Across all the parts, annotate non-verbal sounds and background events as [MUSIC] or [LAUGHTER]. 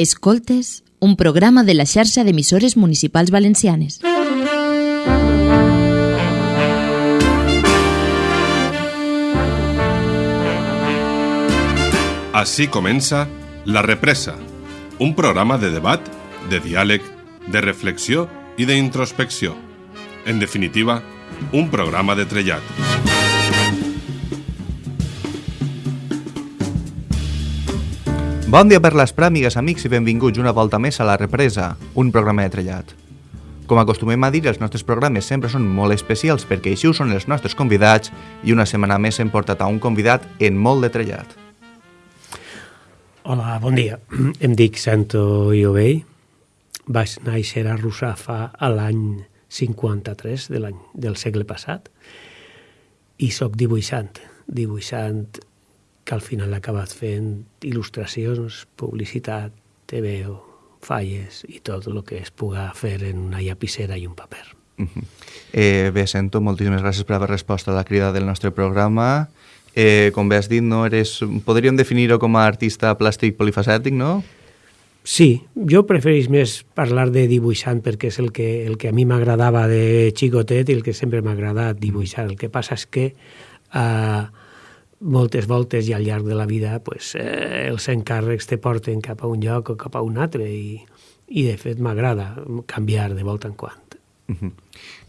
Escoltes, un programa de la xarxa d'emissores municipals valencianes. Així comença La Represa, un programa de debat, de diàleg, de reflexió i d'introspecció. En definitiva, un programa de trellat. Bon dia per les pràmigues, amics, i benvinguts una volta més a La Represa, un programa de trellat. Com acostumem a dir, els nostres programes sempre són molt especials perquè així ho són els nostres convidats i una setmana més hem portat a un convidat en molt de trellat. Hola, bon dia. Em dic Santo Iovell. Vaig néixer a Russafa a l'any 53 de l'any del segle passat i sóc dibuixant, dibuixant que al final he acabat fent il·lustracions, publicitat, TVO, falles i tot el que es puga fer en una llapissera i un paper. Uh -huh. eh, bé, sento, moltíssimes gràcies per haver respost a la crida del nostre programa. Eh, com bé has dit, no eres, podríem definir-ho com a artista plàstic polifacètic, no? Sí, jo prefereix més parlar de dibuixant perquè és el que, el que a mi m'agradava de xicotet i el que sempre m'ha agradat dibuixar. El que passa és que eh, moltes voltes i al llarg de la vida pues, eh, els encàrrecs te porten cap a un lloc o cap a un altre i, i de fet m'agrada canviar de volta en quant. Uh -huh.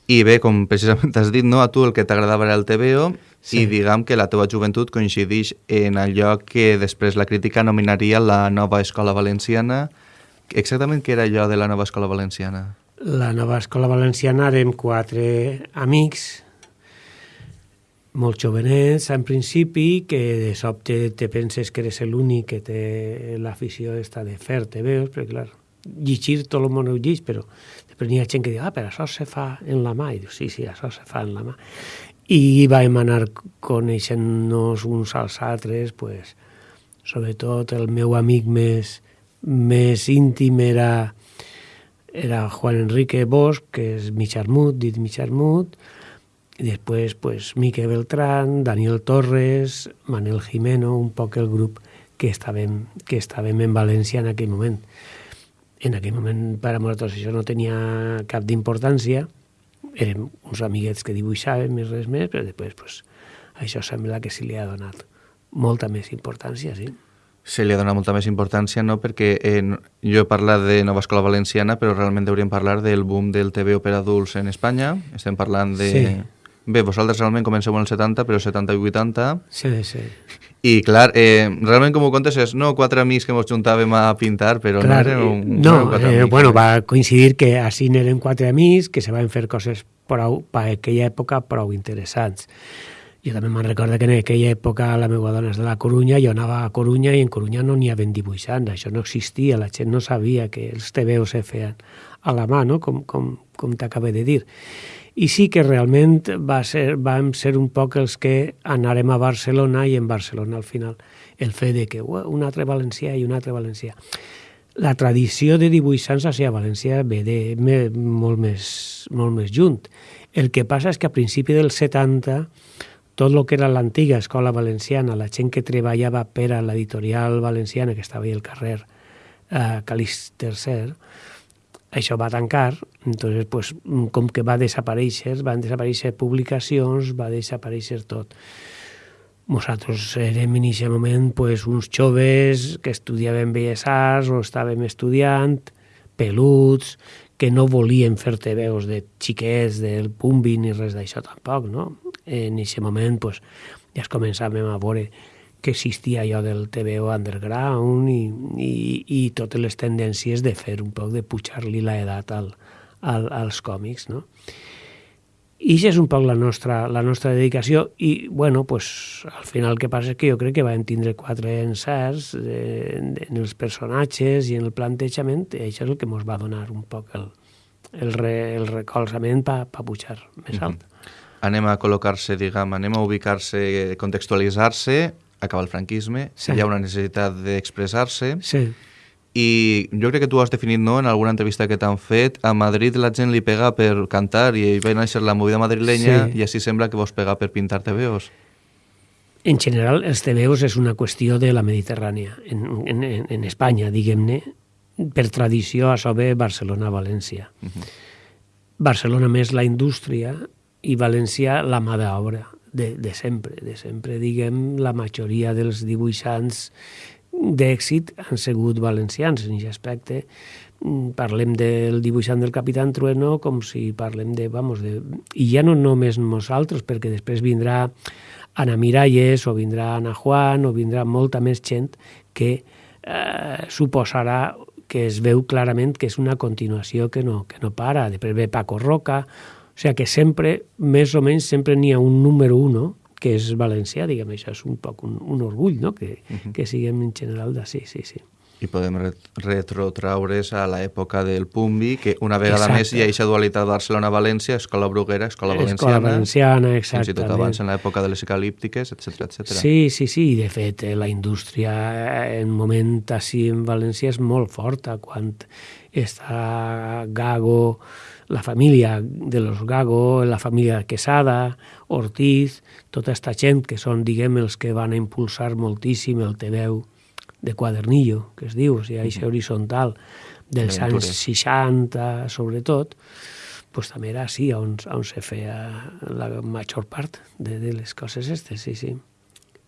I bé, com precisament has dit, no, a tu el que t'agradava era el TVO sí. i diguem que la teva joventut coincideix en allò que després la crítica nominaria la nova escola valenciana. Exactament què era allò de la nova escola valenciana? La nova escola valenciana érem quatre amics molt jovenets en principi, que de sobte te penses que eres l'únic que té l'afició esta de fer-te veus, perquè clar, llegir tot el món ho llig, però després n'hi ha gent que diu, ah, però això se fa en la mà, i diu, sí, sí, això se fa en la mà. I vam anar coneixent-nos uns als altres, pues, sobretot el meu amic més, més íntim era, era Juan Enrique Bosch, que és Micharmut, dit Micharmut, i després pues, Mique Beltrán, Daniel Torres, Manel Jimeno, un poc el grup que estàvem, que estàvem en València en aquell moment. En aquell moment per a nosaltres això no tenia cap d'importància, érem uns amiguets que dibuixàvem i res més, però després pues, això sembla que se li ha donat molta més importància, sí. Se li ha donat molta més importància, no? Perquè eh, jo he parlat de Nova Escola Valenciana, però realment hauríem parlar del boom del TV per adults en Espanya. Estem parlant de... Sí Bé, vosaltres realment comenceu en el 70, però 70 i 80. Sí, sí. I clar, eh, realment com ho contes és, no, quatre amics que ens juntàvem a pintar, però clar, no érem un, no, no eh, amics, bueno, va coincidir que així eren quatre amics que se van fer coses prou, per aquella època prou interessants. Jo també me'n recordo que en aquella època la meva dona és de la Corunya, jo anava a Corunya i en Corunya no n'hi havia dibuixants, això no existia, la gent no sabia que els TVOs se feien a la mà, no? com, com, com t'acabé de dir i sí que realment va ser, vam ser un poc els que anarem a Barcelona i en Barcelona al final el fet de que uh, un altre valencià i un altre valencià. La tradició de dibuixants a València ve de me, molt, més, molt més junt. El que passa és que a principi dels 70 tot el que era l'antiga escola valenciana, la gent que treballava per a l'editorial valenciana que estava al carrer eh, Calís III, això va tancar, entonces, pues, com que va desaparèixer, van desaparèixer publicacions, va desaparèixer tot. Nosaltres érem en aquest moment pues, uns joves que estudiaven Belles Arts o estàvem estudiant, peluts, que no volien fer-te veus de xiquets, del pumbi ni res d'això tampoc, no? En aquest moment pues, ja es començàvem a veure que existia allò del TVO underground i, i, i totes les tendències de fer un poc de pujar-li l'edat al, al, als còmics, no? I això és un poc la nostra, la nostra dedicació i, bueno, pues, al final el que passa és que jo crec que vam tindre quatre encerts eh, en els personatges i en el plantejament i això és el que ens va donar un poc el, el, re, el recolzament per pa pujar més alt. Mm -hmm. Anem a col·locar-se, diguem, anem a ubicar-se, contextualitzar-se acaba el franquisme, sí. hi ha una necessitat d'expressar-se, sí. i jo crec que tu has definit no, en alguna entrevista que t'han fet, a Madrid la gent li pega per cantar i va néixer la movida madrilenya sí. i així sembla que vos pega per pintar TVOs. En general, els TVOs és una qüestió de la Mediterrània. En, en, en Espanya, diguem-ne, per tradició, a sobre Barcelona-València. Uh -huh. Barcelona més la indústria i València la mà d'obra de, de sempre, de sempre, diguem, la majoria dels dibuixants d'èxit han sigut valencians en aquest aspecte. Mm, parlem del dibuixant del Capitán Trueno com si parlem de, vamos, de... I ja no només nosaltres, perquè després vindrà Ana Miralles o vindrà Ana Juan o vindrà molta més gent que eh, suposarà que es veu clarament que és una continuació que no, que no para. Després ve Paco Roca, o sigui que sempre, més o menys, sempre n'hi ha un número uno que és valencià, diguem, això és un poc un, un orgull, no?, que, uh -huh. que siguem en general d'ací, sí, sí. I podem retrotraure's a l'època del Pumbi, que una vegada exacte. més hi ha aquesta dualitat Barcelona-València, escola bruguera, escola valenciana. Escola valenciana, exactament. Fins i tot abans en l'època de les ecalíptiques, etc etc. Sí, sí, sí, i de fet eh, la indústria en moment així en València és molt forta, quan està Gago, la família de los Gago, la família Quesada, Ortiz, tota aquesta gent que són, diguem, els que van a impulsar moltíssim el TVeu de quadernillo, que es diu, o sigui, això horitzontal dels anys 60, sobretot, pues també era així on, on se feia la major part de, de les coses aquestes, sí, sí.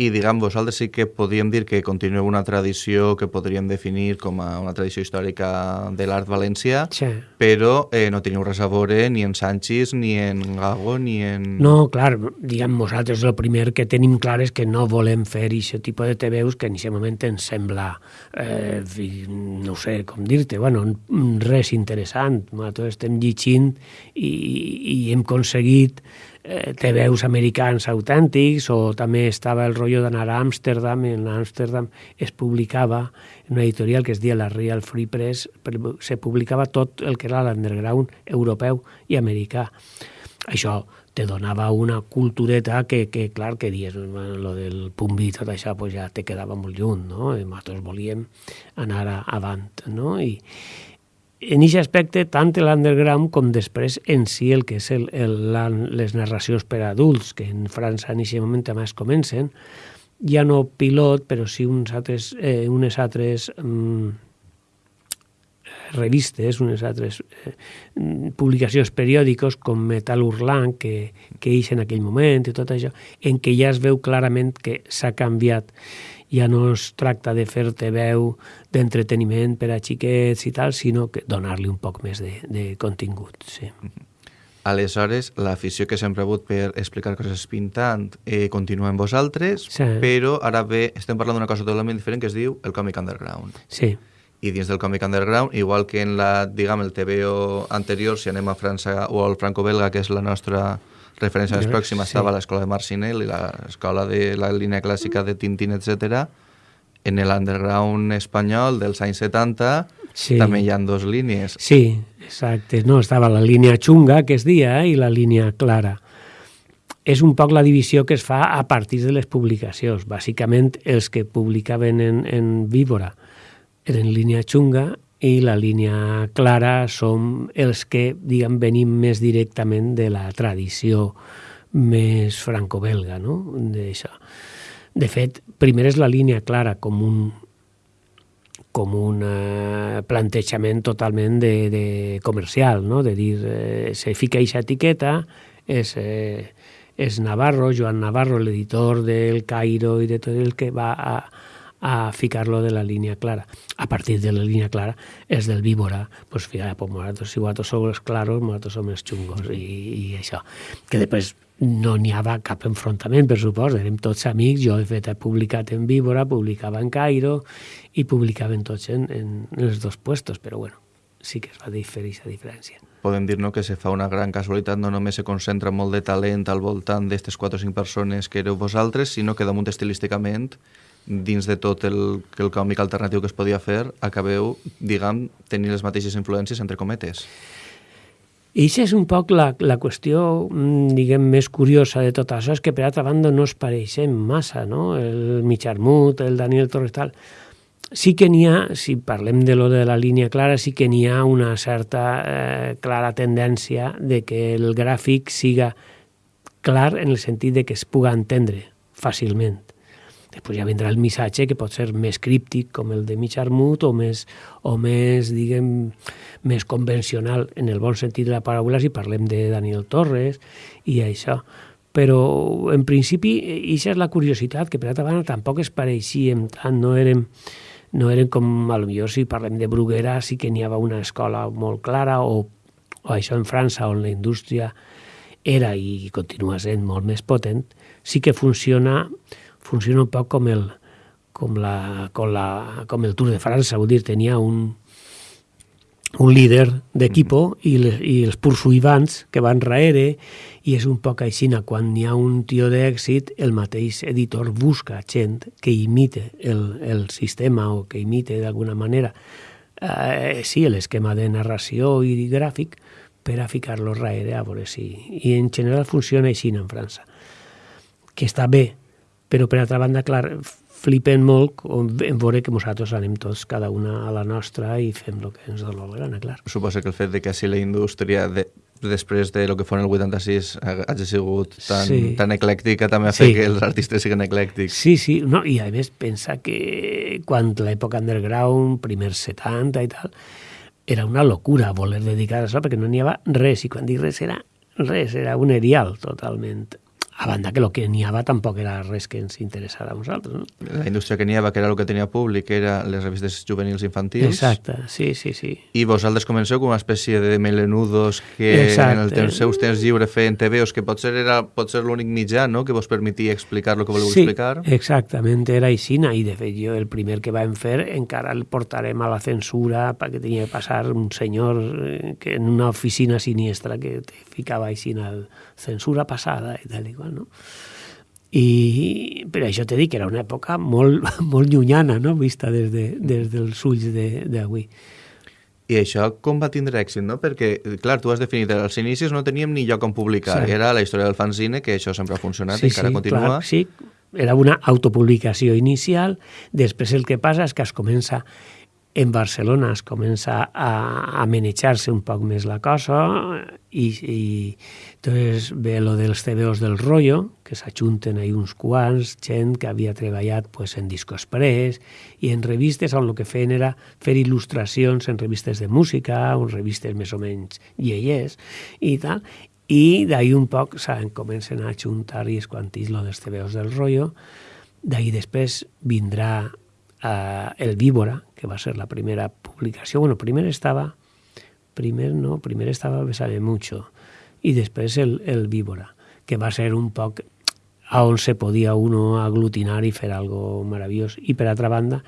I, diguem, vosaltres sí que podríem dir que continueu una tradició que podríem definir com a una tradició històrica de l'art valencià, sí. però eh, no teniu res a veure ni en Sanchis, ni en Gago, ni en... No, clar, diguem, nosaltres el primer que tenim clar és que no volem fer aquest tipus de TVUs que en aquest moment ens sembla, eh, no sé com dir-te, bueno, res interessant. Nosaltres estem llegint i, i hem aconseguit eh, té veus americans autèntics o també estava el rotllo d'anar a Amsterdam i en Amsterdam es publicava en una editorial que es dia la Real Free Press se publicava tot el que era l'underground europeu i americà. Això te donava una cultureta que, que clar, que dies, lo del pumbi i tot això, pues ja te quedava molt lluny, no? I nosaltres volíem anar avant, no? I, en aquest aspecte, tant l'underground com després en si el que és el, el, la, les narracions per a adults, que en França en aquest moment es comencen, ja no pilot, però sí uns altres, eh, unes altres mm, revistes, unes altres eh, publicacions periòdics com Metal Hurlant, que, que ix en aquell moment i tot això, en què ja es veu clarament que s'ha canviat ja no es tracta de fer-te veu d'entreteniment per a xiquets i tal, sinó que donar-li un poc més de, de contingut. Sí. Aleshores, l'afició que sempre ha hagut per explicar coses pintant eh, continua en vosaltres, sí. però ara bé, estem parlant d'una cosa totalment diferent que es diu el còmic underground. Sí. I dins del còmic underground, igual que en la, diguem, el TVO anterior, si anem a França o al franco-belga, que és la nostra referència més pròxima sí. estava l'escola de Marcinel i l'escola de la línia clàssica de Tintín, etc. En l'underground espanyol dels anys 70 sí. també hi ha dues línies. Sí, exacte. No, estava la línia xunga, que es dia, eh, i la línia clara. És un poc la divisió que es fa a partir de les publicacions. Bàsicament, els que publicaven en, en Víbora eren línia xunga i la línia clara som els que, diguem, venim més directament de la tradició més franco-belga, no?. De fet, primer és la línia clara com un, com un eh, plantejament totalment de, de comercial, no? de dir, eh, se fica aquesta etiqueta, és, eh, és Navarro, Joan Navarro, l'editor del Cairo i de tot el que va a, a ficar-lo de la línia clara. A partir de la línia clara és del víbora, pues fíjate, pues nosotros, si vosotros somos claros, nosotros somos chungos i, i això. Que després no n'hi havia cap enfrontament, per supost, érem tots amics, jo de fet he publicat en Víbora, publicava en Cairo i publicaven tots en, en, els dos puestos, però bueno, sí que es va diferir aquesta diferència. Podem dir no, que se fa una gran casualitat, no només se concentra molt de talent al voltant d'aquestes 4 o 5 persones que éreu vosaltres, sinó que damunt estilísticament dins de tot el, el còmic alternatiu que es podia fer, acabeu, diguem, tenint les mateixes influències, entre cometes. I això és un poc la, la qüestió, mm, diguem, més curiosa de tot això, és que per altra banda no es pareixen massa, no? El Micharmut, el Daniel Torres, tal. Sí que n'hi ha, si parlem de lo de la línia clara, sí que n'hi ha una certa eh, clara tendència de que el gràfic siga clar en el sentit de que es puga entendre fàcilment Després ja vindrà el missatge que pot ser més críptic, com el de mig armut, o més, o més, diguem, més convencional, en el bon sentit de la paraula, si parlem de Daniel Torres i això. Però, en principi, això és la curiositat, que per altra banda tampoc es pareixíem tant, no érem, no eren com, a lo millor, si parlem de Bruguera, sí que n'hi havia una escola molt clara, o, o això en França, on la indústria era i continua sent molt més potent, sí que funciona funciona un poc com el, com, la, com, la, com el Tour de França, vull dir, tenia un, un líder d'equipo mm. i, les, i els pursuivants que van raere i és un poc així, quan hi ha un tio d'èxit, el mateix editor busca gent que imite el, el sistema o que imite d'alguna manera eh, sí, l'esquema de narració i gràfic per a ficar-lo raere a veure si... I en general funciona així en França, que està bé, però per altra banda, clar, flipen molt en veure que nosaltres anem tots cada una a la nostra i fem el que ens dona la gana, clar. Suposa que el fet de que així la indústria de, després de lo que fon el 86 hagi sigut tan, sí. tan eclèctica també ha fet sí. que els artistes siguin eclèctics. Sí, sí, no, i a més pensa que quan l'època underground, primers 70 i tal, era una locura voler dedicar a això perquè no n'hi havia res, i quan dic res era res, era un erial totalment a banda que el que n'hi havia tampoc era res que ens interessara a nosaltres. No? La indústria que n'hi havia, que era el que tenia públic, era les revistes juvenils infantils. Exacte, sí, sí, sí. I vosaltres comenceu com una espècie de melenudos que Exacte. en el temps, seus temps lliure feien TVOs, que potser era potser l'únic mitjà no? que vos permetia explicar el que voleu sí, explicar. exactament, era així, i de fet jo el primer que vam fer encara el portarem a la censura perquè tenia que passar un senyor eh, que en una oficina siniestra que te ficava en el censura passada i tal i qual no? I per això t'he dit que era una època molt, [LAUGHS] molt llunyana, no? vista des, de, des dels ulls d'avui. I això com va tindre èxit, no? Perquè, clar, tu has definit, als inicis no teníem ni lloc on publicar. Sí. Era la història del fanzine, que això sempre ha funcionat sí, i encara sí, continua. Clar, sí, era una autopublicació inicial. Després el que passa és que es comença en Barcelona es comença a, a manejar-se un poc més la cosa i, i doncs ve lo dels CBOs del rotllo, que s'ajunten ahí uns quants, gent que havia treballat pues, en discos pres i en revistes on el que feien era fer il·lustracions en revistes de música, en revistes més o menys lleies i tal, i d'ahir un poc saben, comencen a ajuntar i es quantís lo dels CBOs del rotllo, d'ahir després vindrà eh, El Víbora, que va ser la primera publicació. Bueno, primer estava, primer no, primer estava Besame Mucho, i després el, el Víbora, que va ser un poc a on se podia uno aglutinar i fer algo meravellós. I per altra banda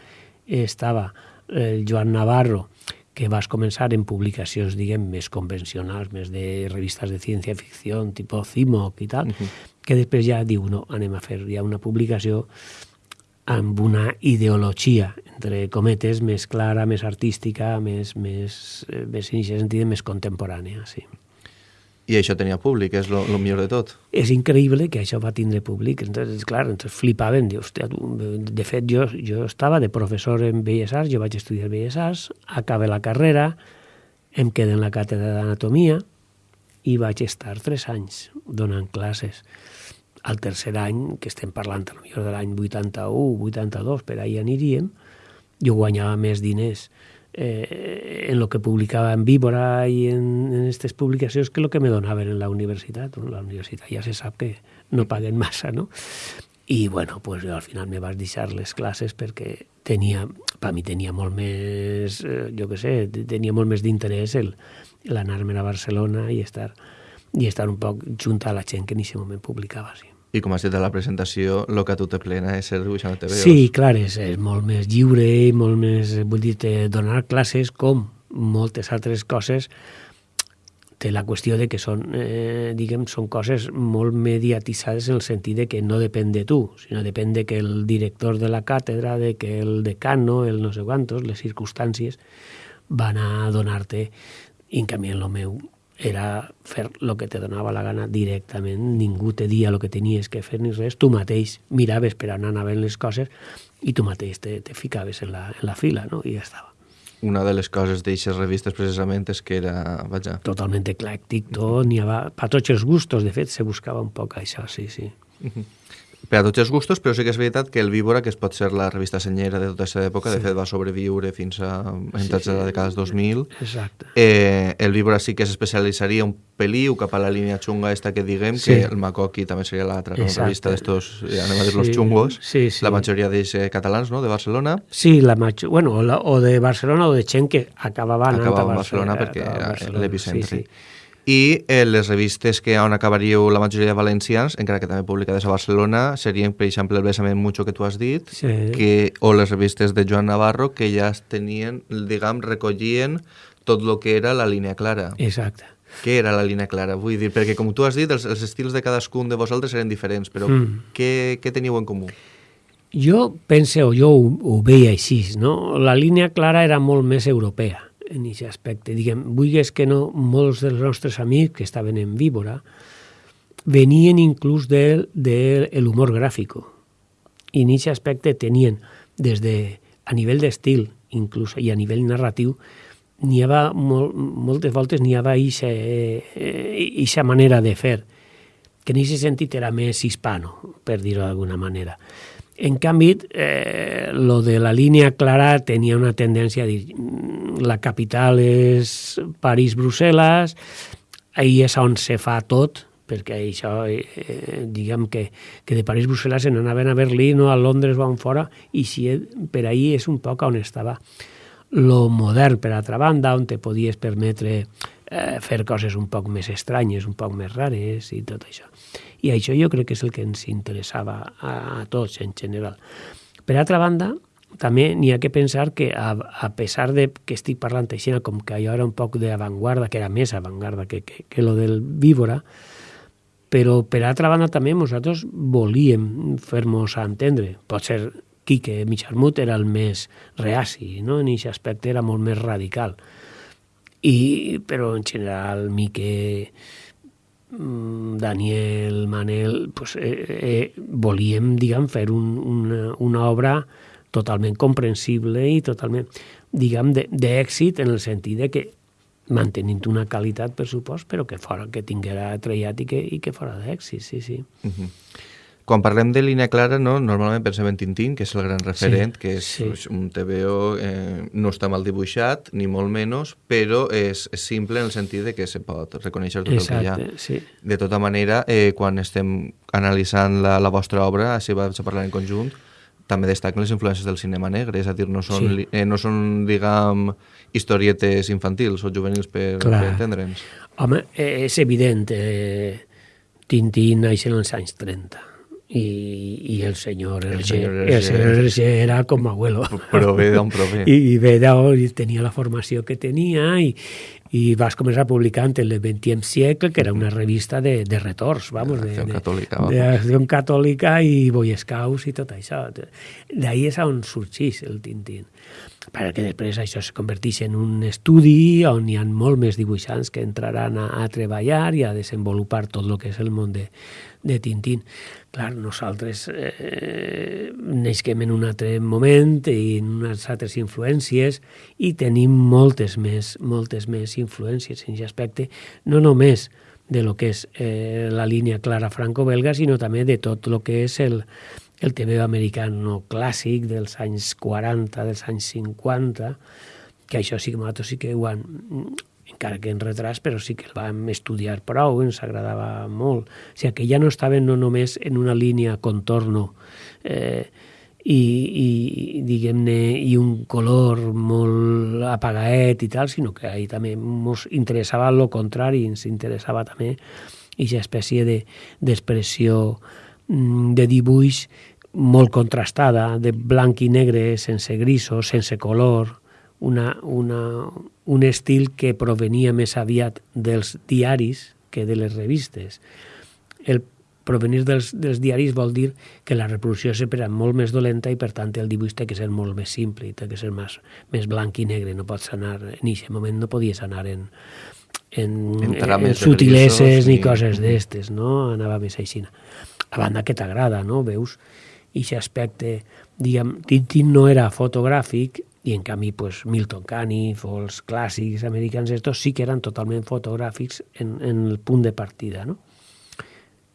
estava el Joan Navarro, que vas començar en publicacions, diguem, més convencionals, més de revistes de ciència-ficció, tipus CIMOC i tal, uh -huh. que després ja diu, no, anem a fer ja una publicació amb una ideologia, entre cometes, més clara, més artística, més, més, eh, més en aquest sentit, més contemporània, sí. I això tenia públic, és el millor de tot. És increïble que això va tindre públic. Entonces, clar, entonces flipaven. Diu, hòstia, tu, de fet, jo, jo estava de professor en Belles Arts, jo vaig estudiar Belles Arts, acabé la carrera, em quedé en la càtedra d'anatomia i vaig estar tres anys donant classes al tercer any, que estem parlant a millor de l'any 81, 82, per ahir aniríem, jo guanyava més diners eh, en el que publicava en Víbora i en aquestes publicacions que el que me donaven en la universitat. La universitat ja se sap que no paguen massa, no? I, bueno, pues al final me vas deixar les classes perquè tenia, per mi tenia molt més, eh, jo què sé, tenia molt més d'interès l'anar-me a Barcelona i estar, i estar un poc junt a la gent que en aquest moment publicava, sí. I com has dit a la presentació, el que a tu te plena és ser dibuixant de. Sí, clar, és, és molt més lliure i molt més, vull dir, donar classes com moltes altres coses té la qüestió de que són, eh, diguem, són coses molt mediatitzades en el sentit de que no depèn de tu, sinó depèn de que el director de la càtedra, de que el decano, el no sé quantos, les circumstàncies, van a donar-te, en canvi en el meu era fer el que te donava la gana directament, ningú te dia el que tenies que fer ni res, tu mateix miraves per anar anant les coses i tu mateix te, te ficaves en la, en la fila, no? I ja estava. Una de les coses d'aixes revistes precisament és que era, vaja... Totalment eclèctic tot, n'hi havia, per tots els gustos, de fet, se buscava un poc això, sí, sí. Uh -huh. Per a tots els gustos, però sí que és veritat que el Víbora, que es pot ser la revista senyera de tota aquesta època, sí. de fet va sobreviure fins a entrats sí, sí. de la dècada dels 2000. Exacte. Eh, el Víbora sí que s'especialitzaria un peliu cap a la línia xunga esta que diguem, sí. que el Macoqui també seria l'altra no? revista d'estos, eh, anem a dir, sí. los xungos, sí, sí. la majoria d'ells eh, catalans, no?, de Barcelona. Sí, la maig... bueno, la, o de Barcelona o de gent que acabava acabava a Barcelona, Barcelona perquè era l'epicentre. Sí, sí i eh, les revistes que on acabaríeu la majoria de valencians, encara que també publicades a Barcelona, serien, per exemple, el Besament Mucho que tu has dit, sí. que, o les revistes de Joan Navarro, que ja tenien, diguem, recollien tot el que era la línia clara. Exacte. Què era la línia clara? Vull dir, perquè com tu has dit, els, els estils de cadascun de vosaltres eren diferents, però mm. què, què teníeu en comú? Jo pense, o jo ho, ho veia així, no? La línia clara era molt més europea en aquest aspecte. Diguem, vulguis que no, molts dels nostres amics que estaven en Víbora venien inclús de, de l'humor gràfic. I en aquest aspecte tenien, des de, a nivell d'estil, inclús, i a nivell narratiu, n'hi havia molt, moltes voltes n'hi havia aquesta eh, manera de fer, que en aquest sentit era més hispano, per dir-ho d'alguna manera. En canvi, eh, lo de la línia clara tenia una tendència a dir mm, la capital és París-Brussel·les, ahir és on se fa tot, perquè això, eh, diguem que, que de París-Brussel·les se n'anaven a Berlín o a Londres on fora, i si per ahir és un poc on estava lo modern, per altra banda, on te podies permetre eh, fer coses un poc més estranyes, un poc més rares i tot això. I això jo crec que és el que ens interessava a, a tots en general. Per altra banda, també n'hi ha que pensar que a, a pesar de que estic parlant així com que allò era un poc d'avantguarda, que era més avantguarda que, que, que lo del víbora, però per altra banda també nosaltres volíem fer-nos entendre. Pot ser Quique Micharmut era el més reaci, no? en aquest aspecte era molt més radical. I, però en general Mique Mm, Daniel, Manel, pues, eh, eh, volíem, diguem, fer un, una, una obra totalment comprensible i totalment, diguem, d'èxit en el sentit de que mantenint una qualitat, per supost, però que fora, que tinguera trellat i que, i que fora d'èxit, sí, sí. Uh -huh. Quan parlem de línia clara, no? normalment pensem en Tintín, que és el gran referent, sí, que és sí. un TVO, eh, no està mal dibuixat, ni molt menys, però és, simple en el sentit de que se pot reconèixer tot Exacte, el que hi ha. Sí. De tota manera, eh, quan estem analitzant la, la vostra obra, així vaig a parlar en conjunt, també destaquen les influències del cinema negre, és a dir, no són, sí. eh, no són diguem, historietes infantils o juvenils per, per entendre'ns. Home, eh, és evident, eh, Tintín naix en els anys 30 y, y el señor el señor el señor Hergé era com abuelo. Però ve d'on prové. [LAUGHS] I, i ve d'on tenia la formació que tenia i, i vas començar publicant el 20è segle, que era una revista de, de retors, vamos, de, de, catòlica, de, de catòlica i Boy Scouts i tot això. D'ahir és on sorgeix el Tintín perquè després això es converteix en un estudi on hi ha molt més dibuixants que entraran a, a treballar i a desenvolupar tot el que és el món de, de Tintín. Clar, nosaltres eh, neixem en un altre moment i en unes altres influències i tenim moltes més, moltes més influències en aquest aspecte, no només de lo que és eh, la línia clara franco-belga, sinó també de tot el que és el, el TV americano clàssic dels anys 40, dels anys 50, que això sí que nosaltres sí que ho han encara que en retras, però sí que el vam estudiar prou, ens agradava molt. O sigui, que ja no estaven no només en una línia contorno eh, i, i diguem-ne, i un color molt apagaet i tal, sinó que ahir també ens interessava el contrari, ens interessava també aquesta espècie d'expressió de, de dibuix molt contrastada, de blanc i negre, sense grisos, sense color, una, una, un estil que provenia més aviat dels diaris que de les revistes. El provenir dels, dels diaris vol dir que la reproducció sempre era molt més dolenta i per tant el dibuix té que ser molt més simple i té que ser més, més blanc i negre. No pots anar, en aquest moment no podies anar en, en, en, en sutileses ni, ni coses d'estes, no? Anava més així. A banda que t'agrada, no? Veus? I aquest aspecte, diguem, Tintín no era fotogràfic, i en canvi pues, Milton Caniff o els clàssics americans estos sí que eren totalment fotogràfics en, en el punt de partida. No?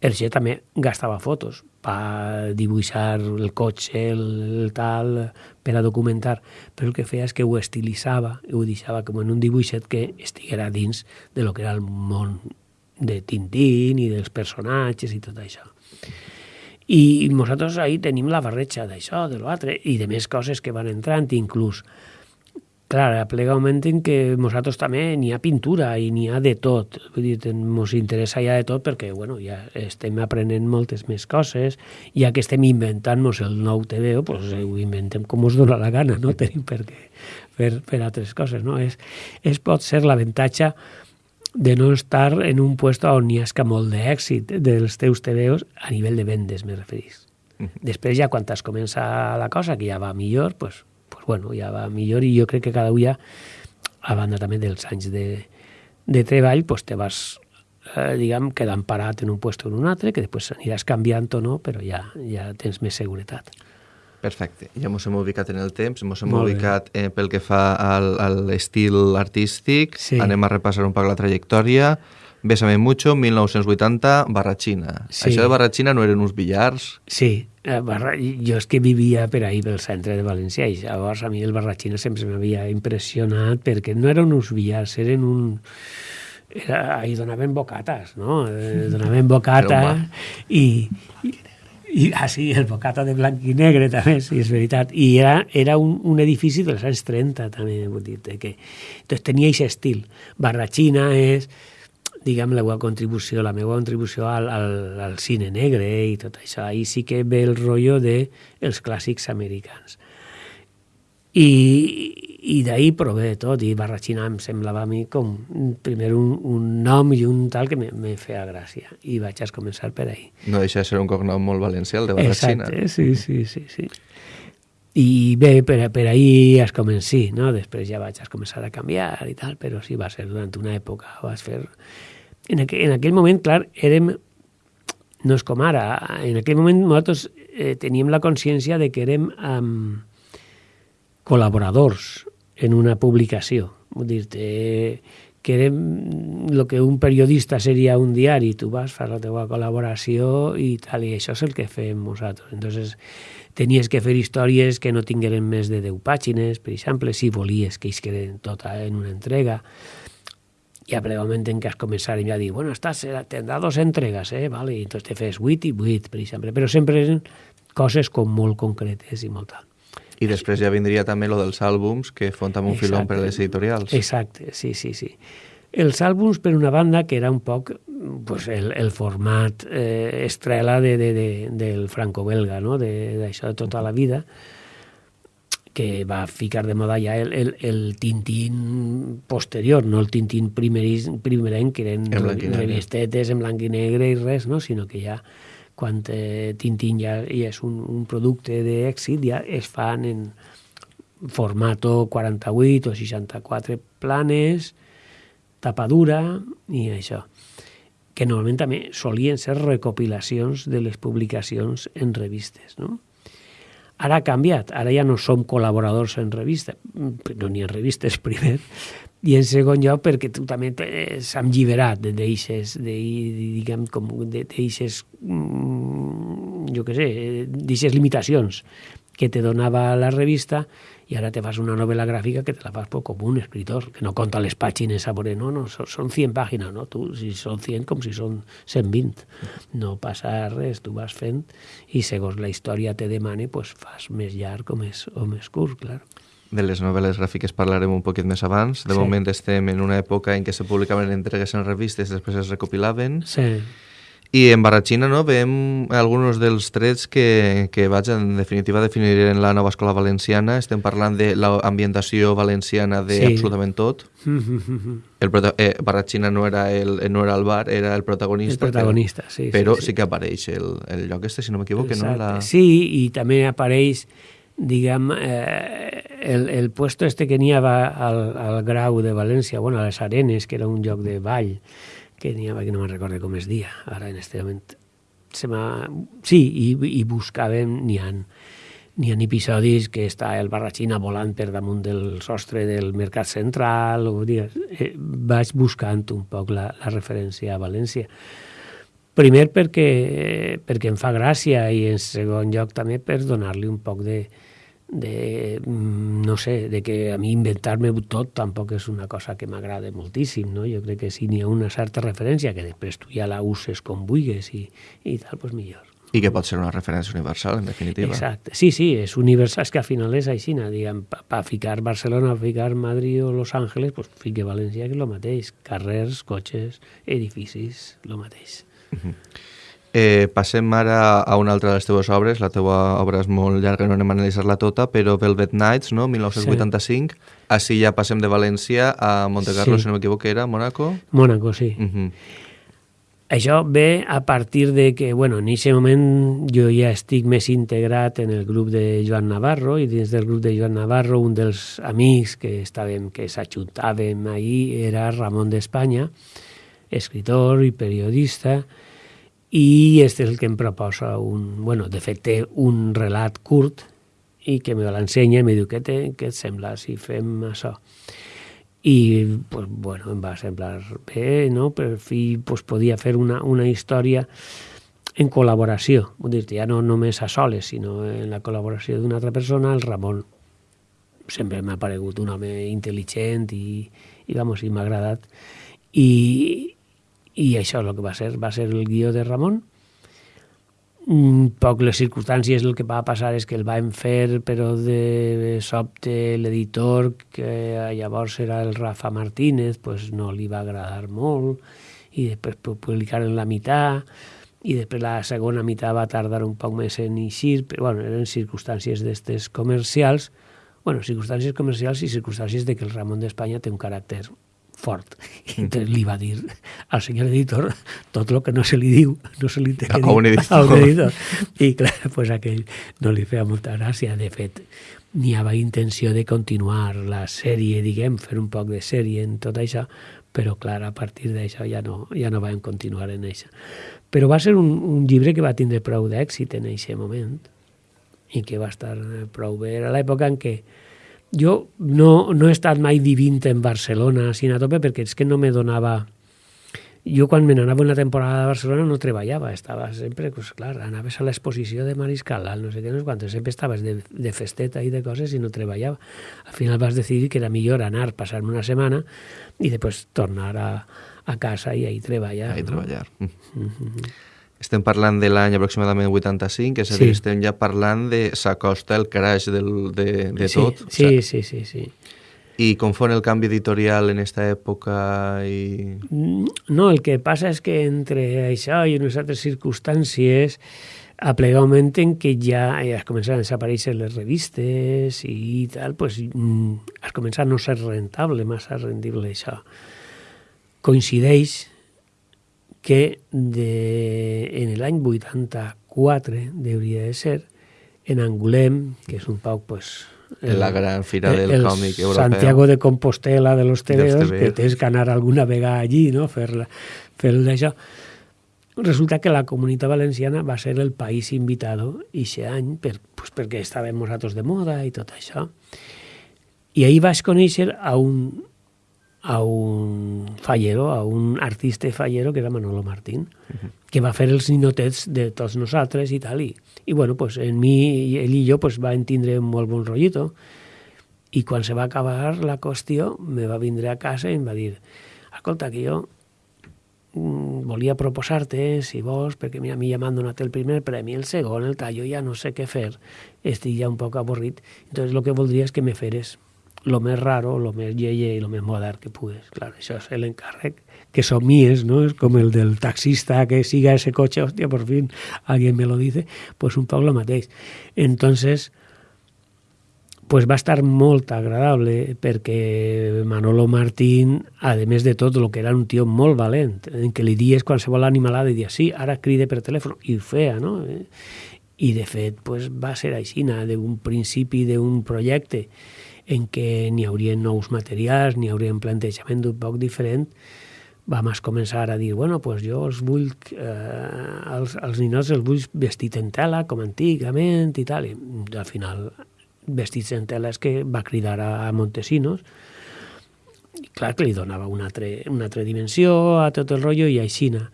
Hergé també gastava fotos per dibuixar el cotxe, el, el tal, per a documentar, però el que feia és que ho estilitzava, ho deixava com en un dibuixet que estiguera dins de lo que era el món de Tintín i dels personatges i tot això. I nosaltres ahí tenim la barreja d'això, de l'altre, i de més coses que van entrant, inclús Clar, plega un moment en què nosaltres també n'hi ha pintura i n'hi ha de tot. Vull dir, ens interessa ja de tot perquè bueno, ja estem aprenent moltes més coses, ja que estem inventant-nos el nou TVO, pues, ho inventem com us dona la gana, no tenim per què fer, fer altres coses. No? És, és pot ser l'avantatge de no estar en un puesto on hi ha molt d'èxit dels teus TVOs a nivell de vendes, me referís. Després ja quan es comença la cosa, que ja va millor, pues, bueno, ja va millor i jo crec que cada dia, a banda també dels anys de, de treball, pues te vas eh, diguem, quedant parat en un puesto o en un altre, que després aniràs canviant o no, però ja, ja tens més seguretat. Perfecte. Ja ens hem ubicat en el temps, ens hem Molt ubicat eh, pel que fa al, a l'estil artístic, sí. anem a repassar un poc la trajectòria. Bésame mucho, 1980, Barratxina. Sí. Això de Barratxina no eren uns billars? Sí, eh, barra... jo és que vivia per ahir, pel centre de València, i llavors a mi el Barratxina sempre m'havia impressionat perquè no eren uns billars, eren un... Era, ahir donaven bocates, no? Eh, donaven bocata i, i, i, ah, sí, el bocata de blanc i negre també, sí, és veritat. I era, era un, un edifici dels anys 30, també, vull dir que... Entonces tenia aquest estil. Barratxina és diguem, la meva contribució, la meva contribució al, al, al cine negre i tot això. Ahí sí que ve el rotllo de els clàssics americans. I, i d'ahir prové tot, i Barratxina em semblava a mi com primer un, un nom i un tal que me, me feia gràcia, i vaig a començar per ahir. No deixa de ser un cognom molt valencià, el de Barratxina. Exacte, sí, sí, sí, sí. I bé, per, per ahir es comencí, no? Després ja vaig a començar a canviar i tal, però sí, va ser durant una època, vas fer en, aqu en aquell moment, clar, érem, no és com ara, en aquell moment nosaltres eh, teníem la consciència de que érem um, col·laboradors en una publicació. Vull dir eh, que érem el que un periodista seria un diari, tu vas, fas la teva col·laboració i tal, i això és el que fem nosaltres. Entonces, tenies que fer històries que no tingueren més de 10 pàgines, per exemple, si volies que isqueren tota en una entrega i a el moment en què has començat ja dir, bueno, estàs, tindrà dos entregues, eh? Vale? I entonces te fes 8 i 8, per exemple. Però sempre eren coses com molt concretes i molt tal. I després ja vindria també lo dels àlbums, que fon també un Exacte. filon per les editorials. Exacte, sí, sí, sí. Els àlbums, per una banda, que era un poc pues, el, el format eh, estrela de, de, de, del franco-belga, no? d'això de, de tota la vida, que va ficar de moda ja el, el, el Tintín posterior, no el Tintín primerenc, que eren revistetes en blanc i negre i res, no? sinó que ja quan eh, Tintín ja, ja és un, un producte d'èxit, ja es fan en formato 48 o 64 planes, tapadura i això que normalment també solien ser recopilacions de les publicacions en revistes, no? Ara ha canviat, ara ja no som col·laboradors en revista, no ni en revistes [LAUGHS] primer, i en segon lloc perquè tu també s'han alliberat d'eixes, de, diguem, com d'eixes, mm, jo què sé, d'eixes limitacions que te donava la revista i ara te fas una novel·la gràfica que te la fas com un escritor, que no conta les pàgines a veure, no, no, són 100 pàgines, no? Tu, si són 100 com si són 120. No passa res, tu vas fent i segons la història te demane, pues fas més llarg o més, o més curt, clar. De les novel·les gràfiques parlarem un poquet més abans. De sí. moment estem en una època en què se publicaven entregues en revistes, després es recopilaven. Sí i en Barratxina no, veiem alguns dels trets que, que vaig, en definitiva, definir en la nova escola valenciana. Estem parlant de l'ambientació valenciana de sí. absolutament tot. [LAUGHS] El eh, Barratxina no era, el, no era el bar, era el protagonista. El protagonista, però, sí. Però sí, sí, sí que apareix el, el lloc este, si no m'equivoco. No? La... Sí, i també apareix diguem, eh, el, el puesto este que n'hi havia al, al Grau de València, bueno, a les Arenes, que era un lloc de ball, que n'hi havia, que no me'n recordo com es dia, ara en este moment. Se sí, i, i buscàvem, n'hi ha, n'hi ha episodis que està el Barratxina volant per damunt del sostre del Mercat Central, o dir, eh, vaig buscant un poc la, la referència a València. Primer perquè, perquè em fa gràcia i en segon lloc també per donar-li un poc de, de, mm, no sé, de que a mi inventar-me tot tampoc és una cosa que m'agrada moltíssim, no? Jo crec que si n'hi ha una certa referència, que després tu ja la uses com vulguis i, i tal, doncs millor. I que pot ser una referència universal, en definitiva. Exacte. Sí, sí, és universal, és que al final és així, diguem, per pa ficar Barcelona, per ficar Madrid o Los Ángeles, pues fique València, que és el mateix. Carrers, cotxes, edificis, el mateix. Uh -huh. Eh, passem ara a una altra de les teves obres. La teva obra és molt llarga, no anem a analitzar-la tota, però Velvet Nights, no? 1985. Sí. Així ja passem de València a Monte Carlo, sí. si no m'equivoco, era Mónaco? Mónaco, sí. Uh -huh. Això ve a partir de que, bueno, en aquest moment jo ja estic més integrat en el grup de Joan Navarro i dins del grup de Joan Navarro un dels amics que estàvem, que s'ajuntàvem ahir era Ramon d'Espanya, escritor i periodista, i este és el que em proposa un... Bueno, de fet, té un relat curt i que me l'ensenya i me diu, què, te, què et sembla si fem això? i pues, bueno, em va semblar bé, no? per fi pues, podia fer una, una història en col·laboració, vull dir ja no només a soles, sinó en la col·laboració d'una altra persona, el Ramon sempre m'ha paregut un home intel·ligent i, i, vamos, i m'ha agradat. I, I això és el que va ser, va ser el guió de Ramon, un poc les circumstàncies el que va passar és que el vam fer però de sobte l'editor que llavors era el Rafa Martínez pues no li va agradar molt. I després publicaren la meitat. I després la segona meitat va tardar un poc més en eixir, però bueno, eren circumstàncies d'estes comercials, bueno, circumstàncies comercials i circumstàncies de que el Ramon d'Espanya té un caràcter fort. I entonces li va dir al senyor editor tot el que no se li diu, no se li té que dir a un editor. A un editor. I clar, pues aquell no li feia molta gràcia. De fet, n'hi havia intenció de continuar la sèrie, diguem, fer un poc de sèrie en tot això, però clar, a partir d'això ja no, ja no vam continuar en això. Però va ser un, un llibre que va tindre prou d'èxit en aquest moment i que va estar prou bé. Era l'època en què jo no, no he estat mai vivint en Barcelona, sin a tope, perquè és que no me donava... Jo quan me n'anava una temporada a Barcelona no treballava, estava sempre, pues, clar, anaves a l'exposició de Mariscal, no sé què, no sé quantos, sempre estaves de, de festeta i de coses i no treballava. Al final vas decidir que era millor anar, passar-me una setmana i després tornar a, a casa i ahí treballar. Ahí no? treballar. Mm -hmm. Estem parlant de l'any aproximadament 85, és a dir, sí. estem ja parlant de s'acosta el crash del, de, de sí, tot. Sí, o sigui, sí, sí, sí. I com fon el canvi editorial en aquesta època? I... Mm, no, el que passa és que entre això i unes altres circumstàncies a plegar un moment en què ja, ja es començaran a desaparèixer les revistes i tal, pues, mm, es comença a no ser rentable, massa rendible això. Coincideix que de, en l'any 84 hauria de ser, en Angulem, que és un poc pues, el, la gran fira del el còmic europeu. Santiago de Compostela de los tebeos, que tens que anar alguna vegada allí, no? fer, fer d'això. Resulta que la comunitat valenciana va ser el país invitado aquest any per, pues, perquè estàvem nosaltres de moda i tot això. I ahir vaig conèixer a un, a un fallero, a un artista fallero que era Manolo Martín, uh -huh. que va fer els ninotets de tots nosaltres i tal. I, i bueno, pues en mi, ell i jo pues, van tindre un molt bon rotllito. I quan se va acabar la qüestió, me va vindre a casa i em va dir escolta, que jo mm, volia proposar-te, si vols, perquè mira, a mi ja m'han donat el primer premi, el segon, el tallo, ja no sé què fer, estic ja un poc avorrit, entonces el que voldria és que me feres lo més raro, lo més lleie i lo més modern que pugues. Clar, això és l'encàrrec que somies, ¿no? És com el del taxista que siga ese coche, hòstia, por fin alguien me lo dice, pues un poc lo mateix. Entonces, pues va estar molt agradable perquè Manolo Martín, a més de tot, el que era un tio molt valent, en què li dies qualsevol animalada i dies, sí, ara cride per telèfon, i ho feia, no? I de fet, pues, va ser així, d'un principi d'un projecte en què n'hi haurien nous materials, n'hi hauria un plantejament un poc diferent, vam començar a dir, bueno, pues jo els vull, eh, els, els ninots els vull vestit en tela, com antigament i tal, i al final vestits en tela és que va cridar a Montesinos, i clar que li donava una altra, una altra dimensió a tot el rotllo i aixina.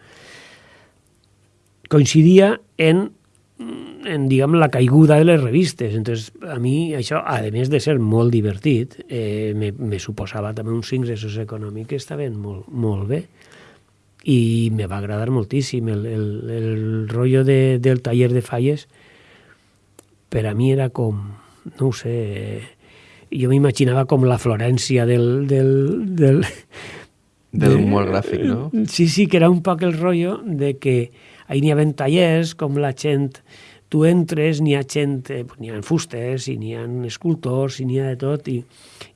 coincidia en en, diguem, la caiguda de les revistes. Entonces, a mi això, a més de ser molt divertit, eh, me, me suposava també uns ingressos econòmics que estaven molt, molt bé i me va agradar moltíssim. El, el, el rotllo de, del taller de falles per a mi era com, no ho sé, jo m'imaginava com la Florència del... del, del del humor gràfic, no? Sí, sí, que era un poc el rotllo de que ahir n'hi havia tallers, com la gent tu entres, n'hi ha gent, eh, n'hi ha fusters, i n'hi ha escultors, i n'hi ha de tot, i,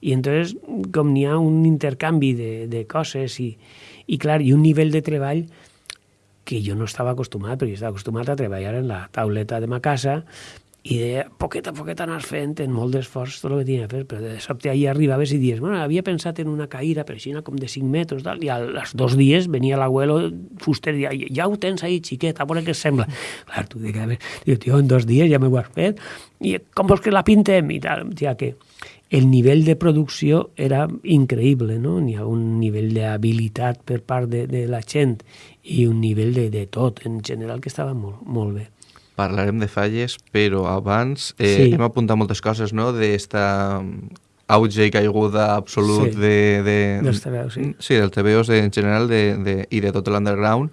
i entonces com n'hi ha un intercanvi de, de coses, i, i clar, i un nivell de treball que jo no estava acostumat, perquè estava acostumat a treballar en la tauleta de ma casa, i de poquet a poquet anar fent en molt d'esforç tot el que tenia a fer, però de sobte ahir arribaves i dies, bueno, havia pensat en una caïra, però així com de 5 metres, tal, i als dos dies venia l'abuelo fuster i deia, ja ho tens ahí, xiquet, a veure què sembla. Clar, tu dic, diu, tio, en dos dies ja m'ho has fet, i com vols que la pintem? I tal, ja que el nivell de producció era increïble, no? N'hi ha un nivell d'habilitat per part de, de la gent i un nivell de, de tot, en general, que estava molt, molt bé parlarem de falles, però abans eh, sí. hem apuntat moltes coses, no?, d'esta auge i caiguda absolut sí. de, de... Dels TVOs, sí. Sí, dels TVOs en general de, de, i de tot l'underground.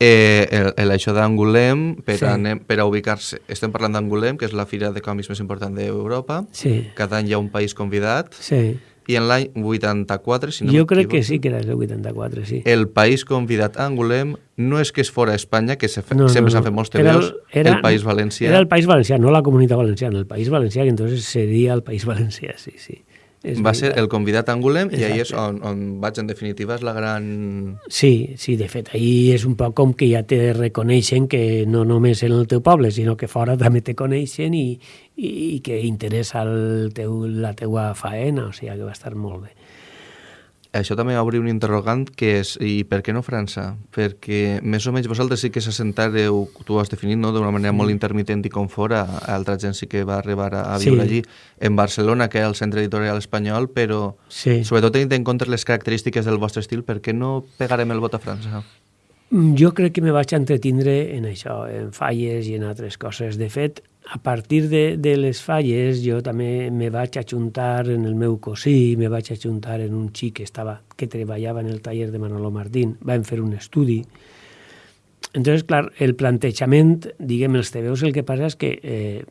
Eh, el, el, això d'Angulem, per, sí. a, per a ubicar-se, estem parlant d'Angulem, que és la fira de còmics més important d'Europa. Sí. Cada any hi ha un país convidat. Sí i en l'any 84, si no Jo crec que sí que era el 84, sí. El país convidat a Angulem no és que és fora Espanya, que se fe, no, sempre no, s'han fet molts TVOs, era, era, el País Valencià. Era el País Valencià, no la Comunitat Valenciana, el País Valencià, que entonces seria el País Valencià, sí, sí. És va ser el convidat a Angulem Exacte. i ahir és on, on vaig, en definitiva, és la gran... Sí, sí, de fet, ahir és un poc com que ja te reconeixen que no només en el teu poble, sinó que fora també te coneixen i, i, i que interessa el teu, la teua faena, o sigui que va estar molt bé això també obri un interrogant que és i per què no França? Perquè més o menys vosaltres sí que s'assentareu, tu ho has definit no? d'una manera molt intermitent i com fora, altra gent sí que va arribar a, a viure sí. allí, en Barcelona, que és el centre editorial espanyol, però sí. sobretot tenint en compte les característiques del vostre estil, per què no pegarem el vot a França? Mm, jo crec que me vaig entretindre en això, en falles i en altres coses. De fet, a partir de, de les falles jo també me vaig ajuntar en el meu cosí, me vaig ajuntar en un xic que, estava, que treballava en el taller de Manolo Martín, vam fer un estudi. Entonces, clar, el plantejament, diguem, els TVOs el que passa és que eh,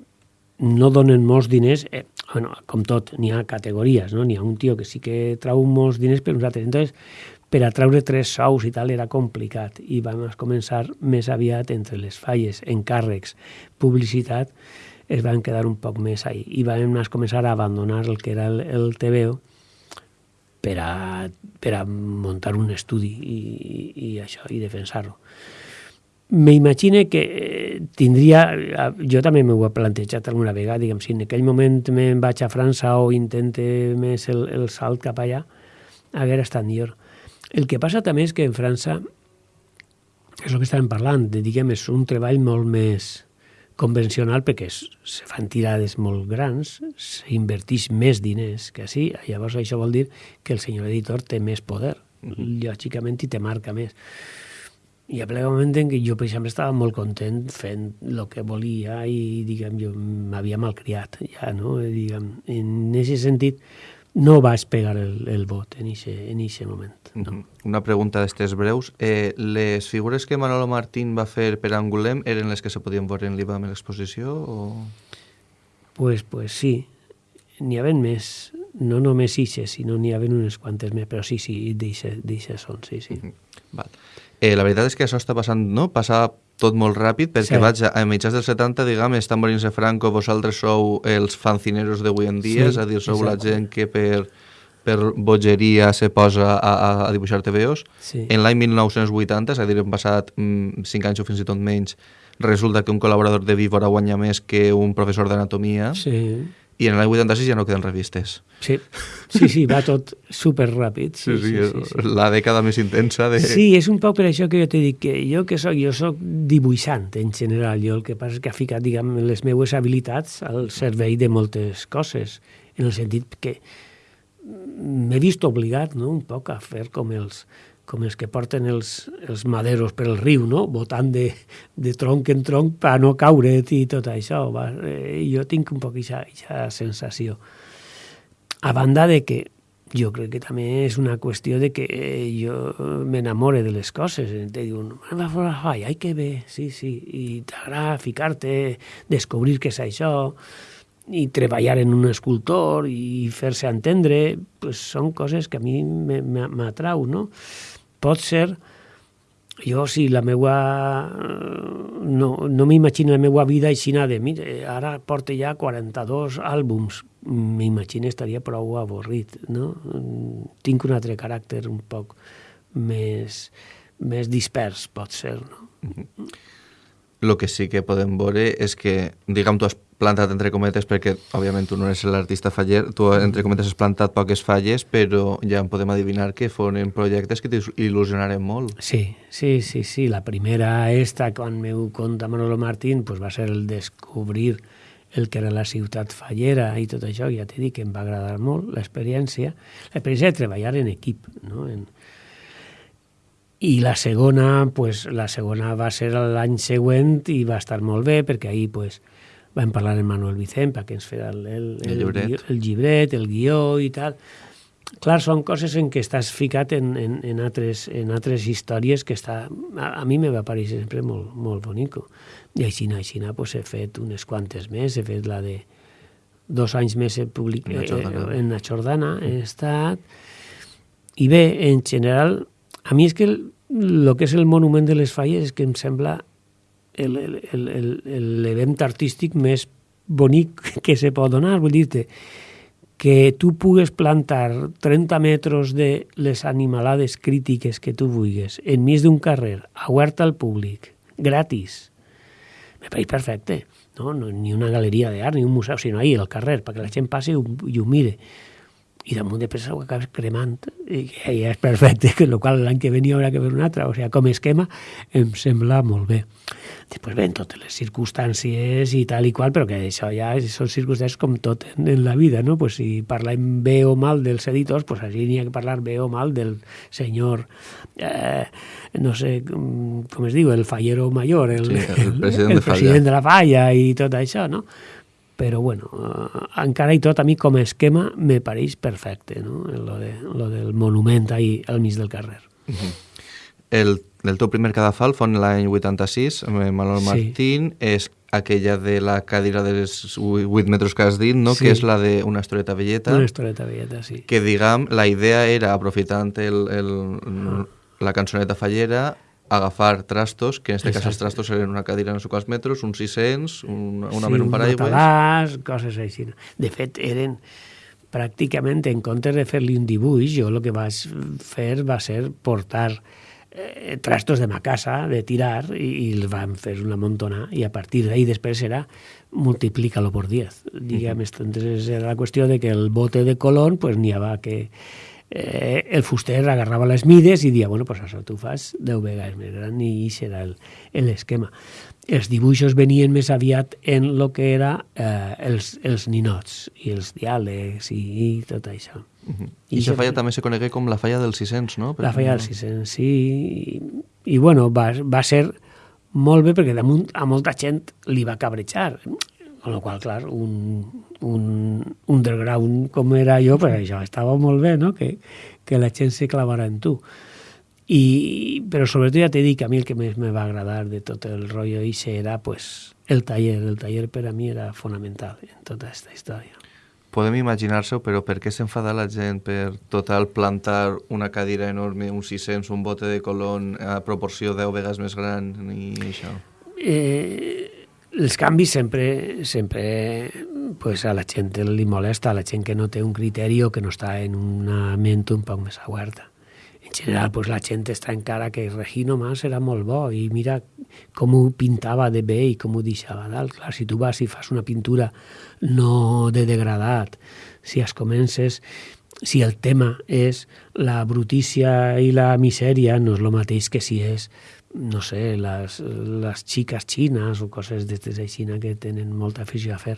no donen molts diners, eh, bueno, com tot, n'hi ha categories, no? N'hi ha un tio que sí que trau molts diners per uns altres. Entonces, per a treure tres sous i tal era complicat i vam començar més aviat entre les falles, encàrrecs, publicitat, es van quedar un poc més ahí i vam començar a abandonar el que era el, el TVO per a, per a muntar un estudi i, i, i això, i defensar-lo. M'imagine que eh, tindria... Jo també m'ho he plantejat alguna vegada, diguem, si en aquell moment me'n vaig a França o intente més el, el salt cap allà, haguera estat millor. El que passa també és que en França, és el que estàvem parlant, de, diguem, és un treball molt més convencional perquè es, se fan tirades molt grans, s'inverteix més diners que així, llavors això vol dir que el senyor editor té més poder, mm -hmm. lògicament, i te marca més. I a ple moment en què jo, per exemple, estava molt content fent el que volia i, diguem, jo m'havia malcriat ja, no? Diguem, en aquest sentit, no vaig pegar el, el vot en aquest moment. No. Una pregunta d'estes breus. Eh, les figures que Manolo Martín va fer per Angulem eren les que se podien veure en l'IBAM en l'exposició? O... Pues, pues sí. N'hi havia més. No només ixes, sinó n'hi havia unes quantes més, però sí, sí, d'ixes són, sí, sí. Mm -hmm. Val. Eh, la veritat és que això està passant, no? Passa tot molt ràpid, perquè sí. vaig a, a mitjans dels 70, diguem, està morint-se Franco, vosaltres sou els fancineros d'avui en dia, sí, és a dir, sou exacte. la gent que per per bogeria se posa a, a dibuixar TVOs. Sí. En l'any 1980, és a dir, hem passat mm, 5 anys o fins i tot menys, resulta que un col·laborador de Víbora guanya més que un professor d'anatomia. Sí. I en l'any 86 ja no queden revistes. Sí, sí, sí va tot super ràpid. Sí, sí, sí, sí, sí, la dècada més intensa de... Sí, és un poc per això que jo t'he dit que jo que soc, jo soc dibuixant en general. Jo el que passa és que ha ficat, diguem, les meues habilitats al servei de moltes coses, en el sentit que m'he vist obligat no, un poc a fer com els, com els que porten els, els maderos per riu, no? botant de, de tronc en tronc per no caure i tot això. Va, eh, jo tinc un poc aquesta sensació. A banda de que jo crec que també és una qüestió de que jo m'enamore de les coses. Te diuen, va a la falla, ai que bé, sí, sí, i t'agrada ficar-te, descobrir què és això, i treballar en un escultor i fer-se entendre, pues són coses que a mi m'atrau, no? Pot ser jo si la meua no, no m'imagino la meua vida així de mire, ara porta ja 42 àlbums m'imagino estaria prou avorrit no? tinc un altre caràcter un poc més, més dispers pot ser no? Mm -hmm. Lo que sí que podem veure és que, diguem, tu has plantat entre cometes perquè, òbviament, tu no eres l'artista faller, tu entre cometes has plantat poques falles, però ja en podem adivinar que foren projectes que t'il·lusionaren molt. Sí, sí, sí, sí. La primera esta, quan meu conta Manolo Martín, pues va ser el descobrir el que era la ciutat fallera i tot això, ja t'he dit que em va agradar molt l'experiència, l'experiència de treballar en equip, no? En, i la segona, pues, la segona va ser l'any següent i va estar molt bé perquè ahir pues, vam parlar amb Manuel Vicent perquè ens feia el, el, el, el, llibret. el llibret, el guió i tal. Clar, són coses en què estàs ficat en, en, en, altres, en altres històries que està, a, a mi me va pareixer sempre molt, molt bonico. I així, així pues, he fet unes quantes més, he fet la de dos anys més he public... en, la Jordana. Eh, en la Jordana he estat... I bé, en general, a mi és que el, el que és el monument de les falles és que em sembla l'event artístic més bonic [LAUGHS] que se pot donar. Vull dir-te que tu pugues plantar 30 metres de les animalades crítiques que tu vulguis enmig d'un carrer, obert al públic, gratis. Me pareix perfecte. No? no ni una galeria d'art, ni un museu, sinó ahir, al carrer, perquè la gent passi i ho, i ho mire i damunt de pressa ho acabes cremant i ja és perfecte, [LAUGHS] que el qual l'any que venia haurà que fer un altre, o sigui, com a esquema em sembla molt bé. Després ven totes les circumstàncies i tal i qual, però que això ja són circumstàncies com tot en, en la vida, no? Pues si parlem bé o mal dels editors, pues així n'hi ha que parlar bé o mal del senyor, eh, no sé, com es diu, el fallero major, el, sí, el president, [LAUGHS] el, el president de, de la falla i tot això, no? Però bueno, eh, encara i tot a mi com a esquema me pareix perfecte, no? lo, de, lo del monument ahí al mig del carrer. Uh -huh. el, el teu primer cadafal fon l'any 86, amb Martín, sí. és aquella de la cadira dels 8 metres que has dit, no? Sí. que és la de una historieta velleta. Una historieta velleta, sí. Que, diguem, la idea era, aprofitant el, el, ah. la cançoneta fallera, agafar trastos, que en este Exacte. cas els trastos eren una cadira de quals metres, uns 600, un, una sí, un paraigües... matalàs, coses així. De fet, eren pràcticament, en comptes de fer-li un dibuix, jo el que vaig fer va ser portar eh, trastos de ma casa, de tirar, i, i els vam fer una montona, i a partir d'ahí després era multiplica-lo por 10. Diguem, uh -huh. entonces era la qüestió de que el bote de colón, pues n'hi havia que eh, el fuster agarrava les mides i dia, bueno, pues això tu fas 10 vegades més gran i era l'esquema. Els dibuixos venien més aviat en el que era eh, els, els ninots i els diàlegs i, i tot això. Uh -huh. I aquesta falla també se conegué com la falla dels 600, no? Per la falla dels 600, sí. I, i bueno, va, va ser molt bé perquè damunt a molta gent li va cabrejar amb la qual clar, un, un underground com era jo, pues això estava molt bé, no? que, que la gent se clavara en tu. I, però sobretot ja t'he dit que a mi el que més me va agradar de tot el rotllo i era pues, el taller. El taller per a mi era fonamental en tota aquesta història. Podem imaginar-se, però per què s'enfada la gent per total plantar una cadira enorme, un 600, un bote de colon a proporció 10 vegades més gran i això? Eh, els canvis sempre, sempre pues, a la gent li molesta, a la gent que no té un criteri o que no està en una ment un poc més oberta. En general, pues, la gent està encara que Regino Mas era molt bo i mira com ho pintava de bé i com ho deixava dalt. Clar, si tu vas i fas una pintura no de degradat, si es comences si el tema és la brutícia i la misèria, no és el mateix que si és no sé, les, les xiques xines o coses d'estes així que tenen molta afició a fer.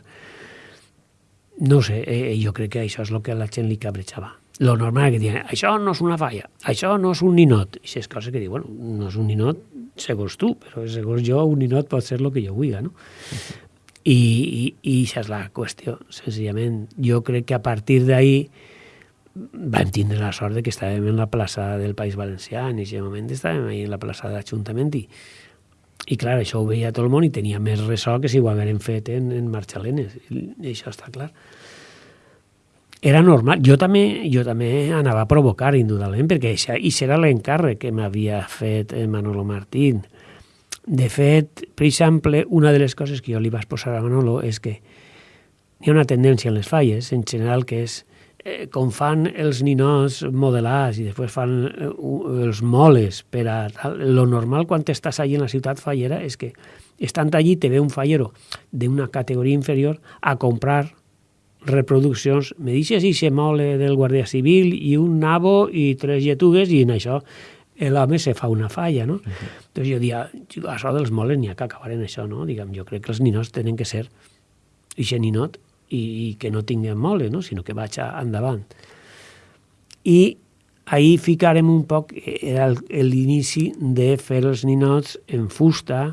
No sé, eh, jo crec que això és el que a la gent li cabrejava. lo normal que diuen, això no és una falla, això no és un ninot. I és cosa que diu, bueno, no és un ninot segons tu, però segons jo un ninot pot ser el que jo vulgui, no? I, i, i això és la qüestió, senzillament. Jo crec que a partir d'ahir vam tindre la sort de que estàvem en la plaça del País Valencià, en aquest moment estàvem ahí en la plaça de l'Ajuntament i, i clar, això ho veia tot el món i tenia més ressò que si ho haguérem fet en, en Marxalenes, i, i això està clar. Era normal, jo també, jo també anava a provocar, indudablement, perquè això, i serà l'encàrrec que m'havia fet Manolo Martín. De fet, per exemple, una de les coses que jo li vaig posar a Manolo és que hi ha una tendència en les falles, en general, que és eh, com fan els ninots modelats i després fan eh, els moles per a tal, lo normal quan estàs allí en la ciutat fallera és que estant allí te ve un fallero d'una categoria inferior a comprar reproduccions, me deixes i se mole del Guàrdia Civil i un nabo i tres lletugues i en això l'home se fa una falla, no? Uh -huh. Entonces jo dia, això dels moles n'hi ha que acabar en això, no? Diguem, jo crec que els ninots tenen que ser ixe ninot i, i que no tinguin mole, no? sinó que vaig endavant. I ahir ficarem un poc, era l'inici de fer els ninots en fusta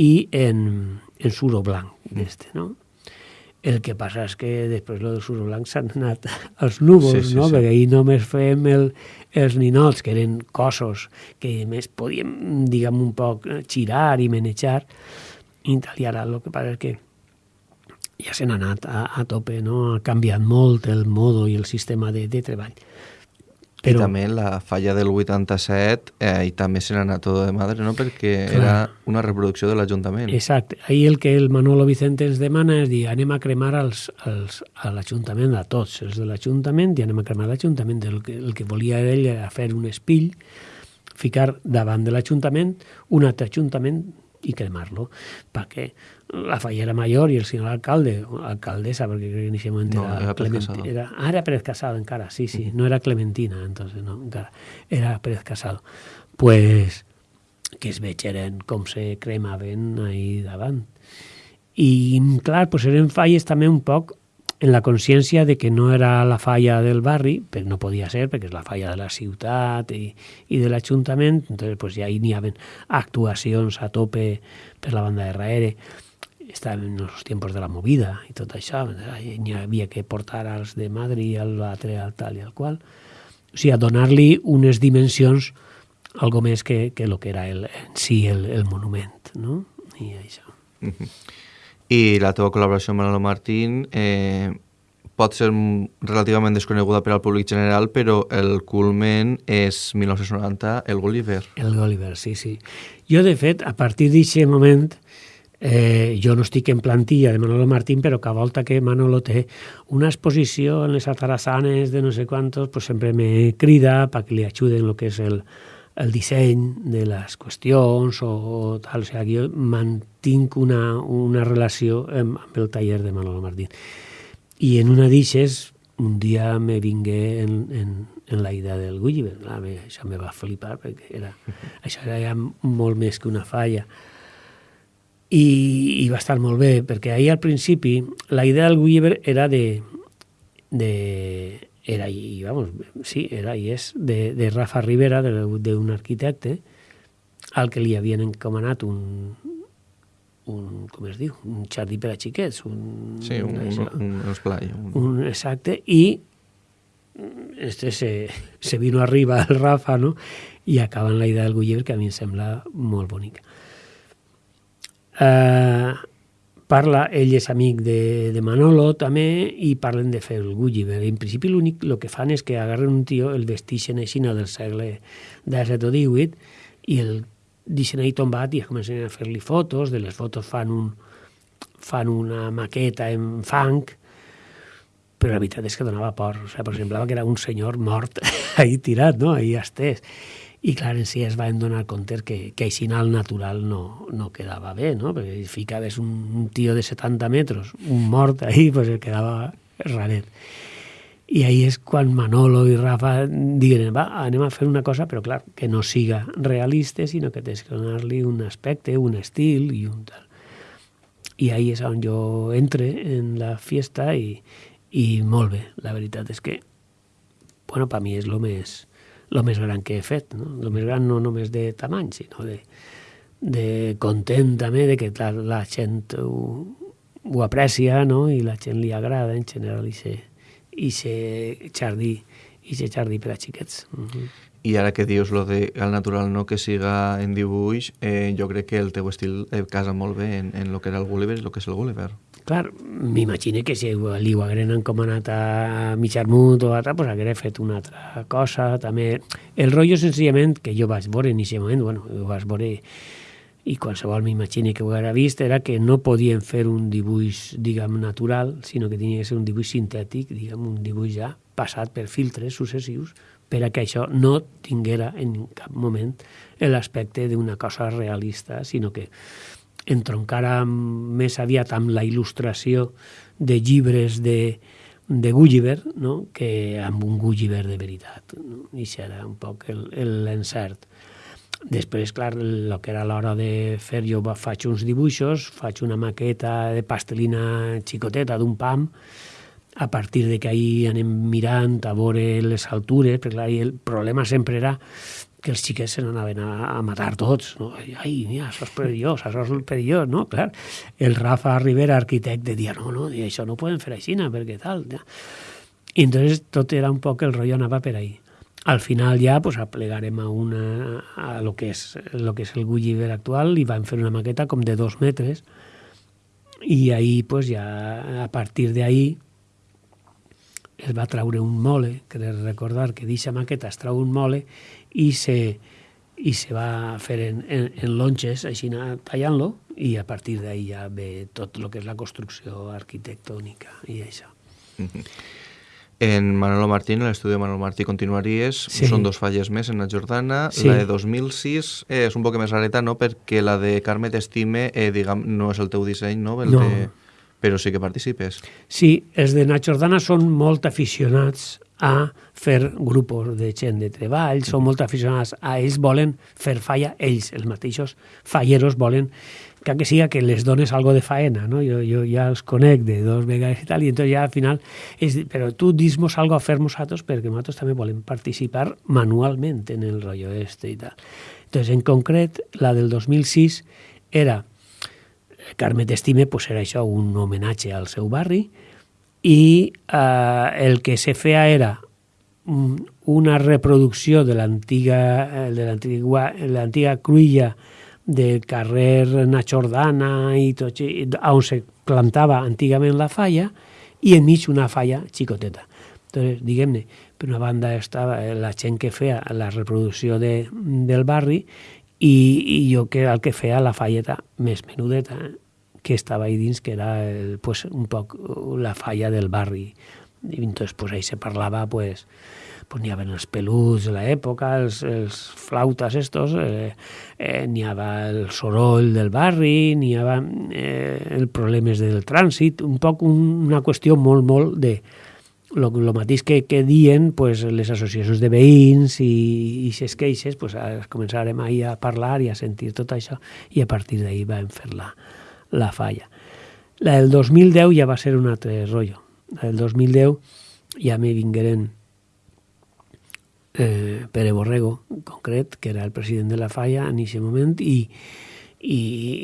i en, en suro blanc, d'este, no? El que passa és que després lo del suro blanc s'han anat [LAUGHS] als núvols, sí, sí, no? Sí. Perquè ahir només fèiem el, els ninots, que eren cossos que més podíem, diguem, un poc girar i manejar, i tal, i ara el que passa és que ja se n'ha anat a, a tope, no? ha canviat molt el modo i el sistema de, de treball. Però... I també la falla del 87, eh, i també se n'ha anat tot de madre, no? perquè Clar. era una reproducció de l'Ajuntament. Exacte. Ahir el que el Manolo Vicente ens demana és dir, anem a cremar els, els, a l'Ajuntament, a tots els de l'Ajuntament, i anem a cremar l'Ajuntament. El, que, el que volia ell era fer un espill, ficar davant de l'Ajuntament un altre Ajuntament i cremar-lo, perquè la fallera mayor i el senyor alcalde, alcaldesa, perquè crec que en aquest moment no, era, era Pérez Casado. Era, ah, era Pérez Casado encara, sí, sí, uh -huh. no era Clementina, entonces no, encara, era Pérez Casado. Pues que es vegeren com se cremaven ahí davant. I, clar, pues eren falles també un poc en la consciència de que no era la falla del barri, però no podia ser perquè és la falla de la ciutat i, i de l'Ajuntament, entonces pues, ja hi n'hi havia actuacions a tope per la banda de darrere estàvem en els temps de la movida i tot això, n'hi havia que portar als de Madrid, al l'altre, al tal i al qual. O sigui, a donar-li unes dimensions algo més que, que el que era el, en si el, el monument, no? I això. Uh -huh. I la teva col·laboració amb Manolo Martín eh, pot ser relativament desconeguda per al públic general, però el culmen és 1990, el Gulliver. El Gulliver, sí, sí. Jo, de fet, a partir d'aquest moment, Eh, jo no estic en plantilla de Manolo Martín, però cada volta que Manolo té una exposició en les atarassanes de no sé quantos, pues sempre me crida perquè li ajuden el que és el, el disseny de les qüestions o, o tal. O sigui, jo mantinc una, una relació amb, amb el taller de Manolo Martín. I en una d'ixes, un dia me vingué en, en, en la idea del Gulliver. Ah, això me va flipar, perquè era, [LAUGHS] això era ja molt més que una falla i, i va estar molt bé, perquè ahir al principi la idea del Gulliver era de, de era i, vamos, sí, era i és de, de Rafa Rivera, d'un arquitecte, al que li havien encomanat un, un, com es diu, un jardí per a xiquets. Un, sí, un, un, un, un esplai. Un... un... exacte, i este se, se vino arriba el Rafa, no? i acaben la idea del Gulliver, que a mi em sembla molt bonica. Eh, parla, ell és amic de, de Manolo també i parlen de fer el Gulliver. En principi l'únic el que fan és que agarren un tio, el vestixen així del segle XVII o XVIII i el deixen ahí tombat i comencen a fer-li fotos, de les fotos fan, un, fan una maqueta en fang, però la veritat és que donava por, o sigui, semblava que era un senyor mort [LAUGHS] ahí tirat, no? ahí estès. I clar, en si es van donar compte que, que així al natural no, no quedava bé, no? perquè ficaves un, un tio de 70 metres, un mort ahí, pues quedava raret. I ahí és quan Manolo i Rafa diguen, va, anem a fer una cosa, però clar, que no siga realista, sinó que tens que donar-li un aspecte, un estil i un tal. I ahí és on jo entre en la fiesta i, i molt bé, la veritat és que bueno, per mi és el més, lo més gran que he fet, no? El més gran no només de tamany, sinó de, de content també de que la, la gent ho, ho aprecia, no? I la gent li agrada en general i se, i se jardí, i se jardí per a xiquets. Uh -huh. I ara que dius lo de al natural no que siga en dibuix, eh, jo crec que el teu estil eh, casa molt bé en, en lo que era el Gulliver i lo que és el Gulliver. Clar, m'imagino que si li ho hagueren encomanat a Micharmut o a pues haguera fet una altra cosa, també. El rotllo, senzillament, que jo vaig veure en aquest moment, bueno, ho vaig veure i qualsevol m'imagini que ho haguera vist, era que no podien fer un dibuix, diguem, natural, sinó que tenia que ser un dibuix sintètic, diguem, un dibuix ja passat per filtres successius, per a que això no tinguera en cap moment l'aspecte d'una cosa realista, sinó que entroncara més aviat amb la il·lustració de llibres de, de Gulliver no? que amb un Gulliver de veritat. No? I era un poc l'encert. Després, clar, el que era l'hora de fer, jo faig uns dibuixos, faig una maqueta de pastelina xicoteta d'un pam, a partir de que ahir anem mirant a veure les altures, perquè clar, el problema sempre era que els xiquets se n'anaven a, a matar tots. No? Ai, mira, això és perillós, això és perillós, no? Clar, el Rafa Rivera, arquitecte, dia, no, no, dia, això no poden fer així, perquè tal. Ja. I entonces tot era un poc, el rotllo anava per ahí. Al final ja pues, aplegarem a, una, a lo, que és, lo que és el Gulliver actual i vam fer una maqueta com de dos metres i ahí pues, ja a partir d'ahí es va traure un mole, que de recordar que d'aquesta maqueta es trau un mole i se, i se va fer en, en, en longes, així tallant-lo, i a partir d'ahí ja ve tot el que és la construcció arquitectònica i això. [LAUGHS] En Manolo Martí, en l'estudi de Manolo Martí continuaries, sí. són dos falles més en la Jordana. Sí. La de 2006 eh, és un poc més rareta, no?, perquè la de Carme T'estime, eh, diguem, no és el teu disseny, no? El no. De però sí que participes. Sí, els de Nacho Jordana són molt aficionats a fer grups de gent de treball, són molt aficionats a ells volen fer falla, ells, els mateixos falleros, volen que que siga que les dones algo de faena, no? Jo, jo ja els conec de dos vegades i tal, i entonces ja al final, és, però tu dis-nos algo a fer nosaltres perquè nosaltres també volem participar manualment en el rotllo este i tal. Entonces, en concret, la del 2006 era Carme T'estime pues, era això, un homenatge al seu barri, i eh, el que se feia era una reproducció de l'antiga eh, de l'antiga cruïlla del carrer Nachordana i tot, on se plantava antigament la falla i enmig una falla xicoteta. Entonces, diguem-ne, per una banda estava la gent que feia la reproducció de, del barri i, i jo que era el que feia la falleta més menudeta que estava ahí dins, que era el, pues, un poc la falla del barri. I entonces pues, ahí se parlava pues, pues n'hi havia els peluts de l'època, els, els flautes estos, eh, eh, n'hi havia el soroll del barri, n'hi havia eh, el problemes del trànsit, un poc un, una qüestió molt, molt de, el, el mateix que, que dien pues, les associacions de veïns i, i ses queixes, pues, començarem ahir a parlar i a sentir tot això i a partir d'ahir vam fer la, la falla. La del 2010 ja va ser un altre rotllo. La del 2010 ja me vingueren eh, Pere Borrego, en concret, que era el president de la falla en aquest moment, i, i,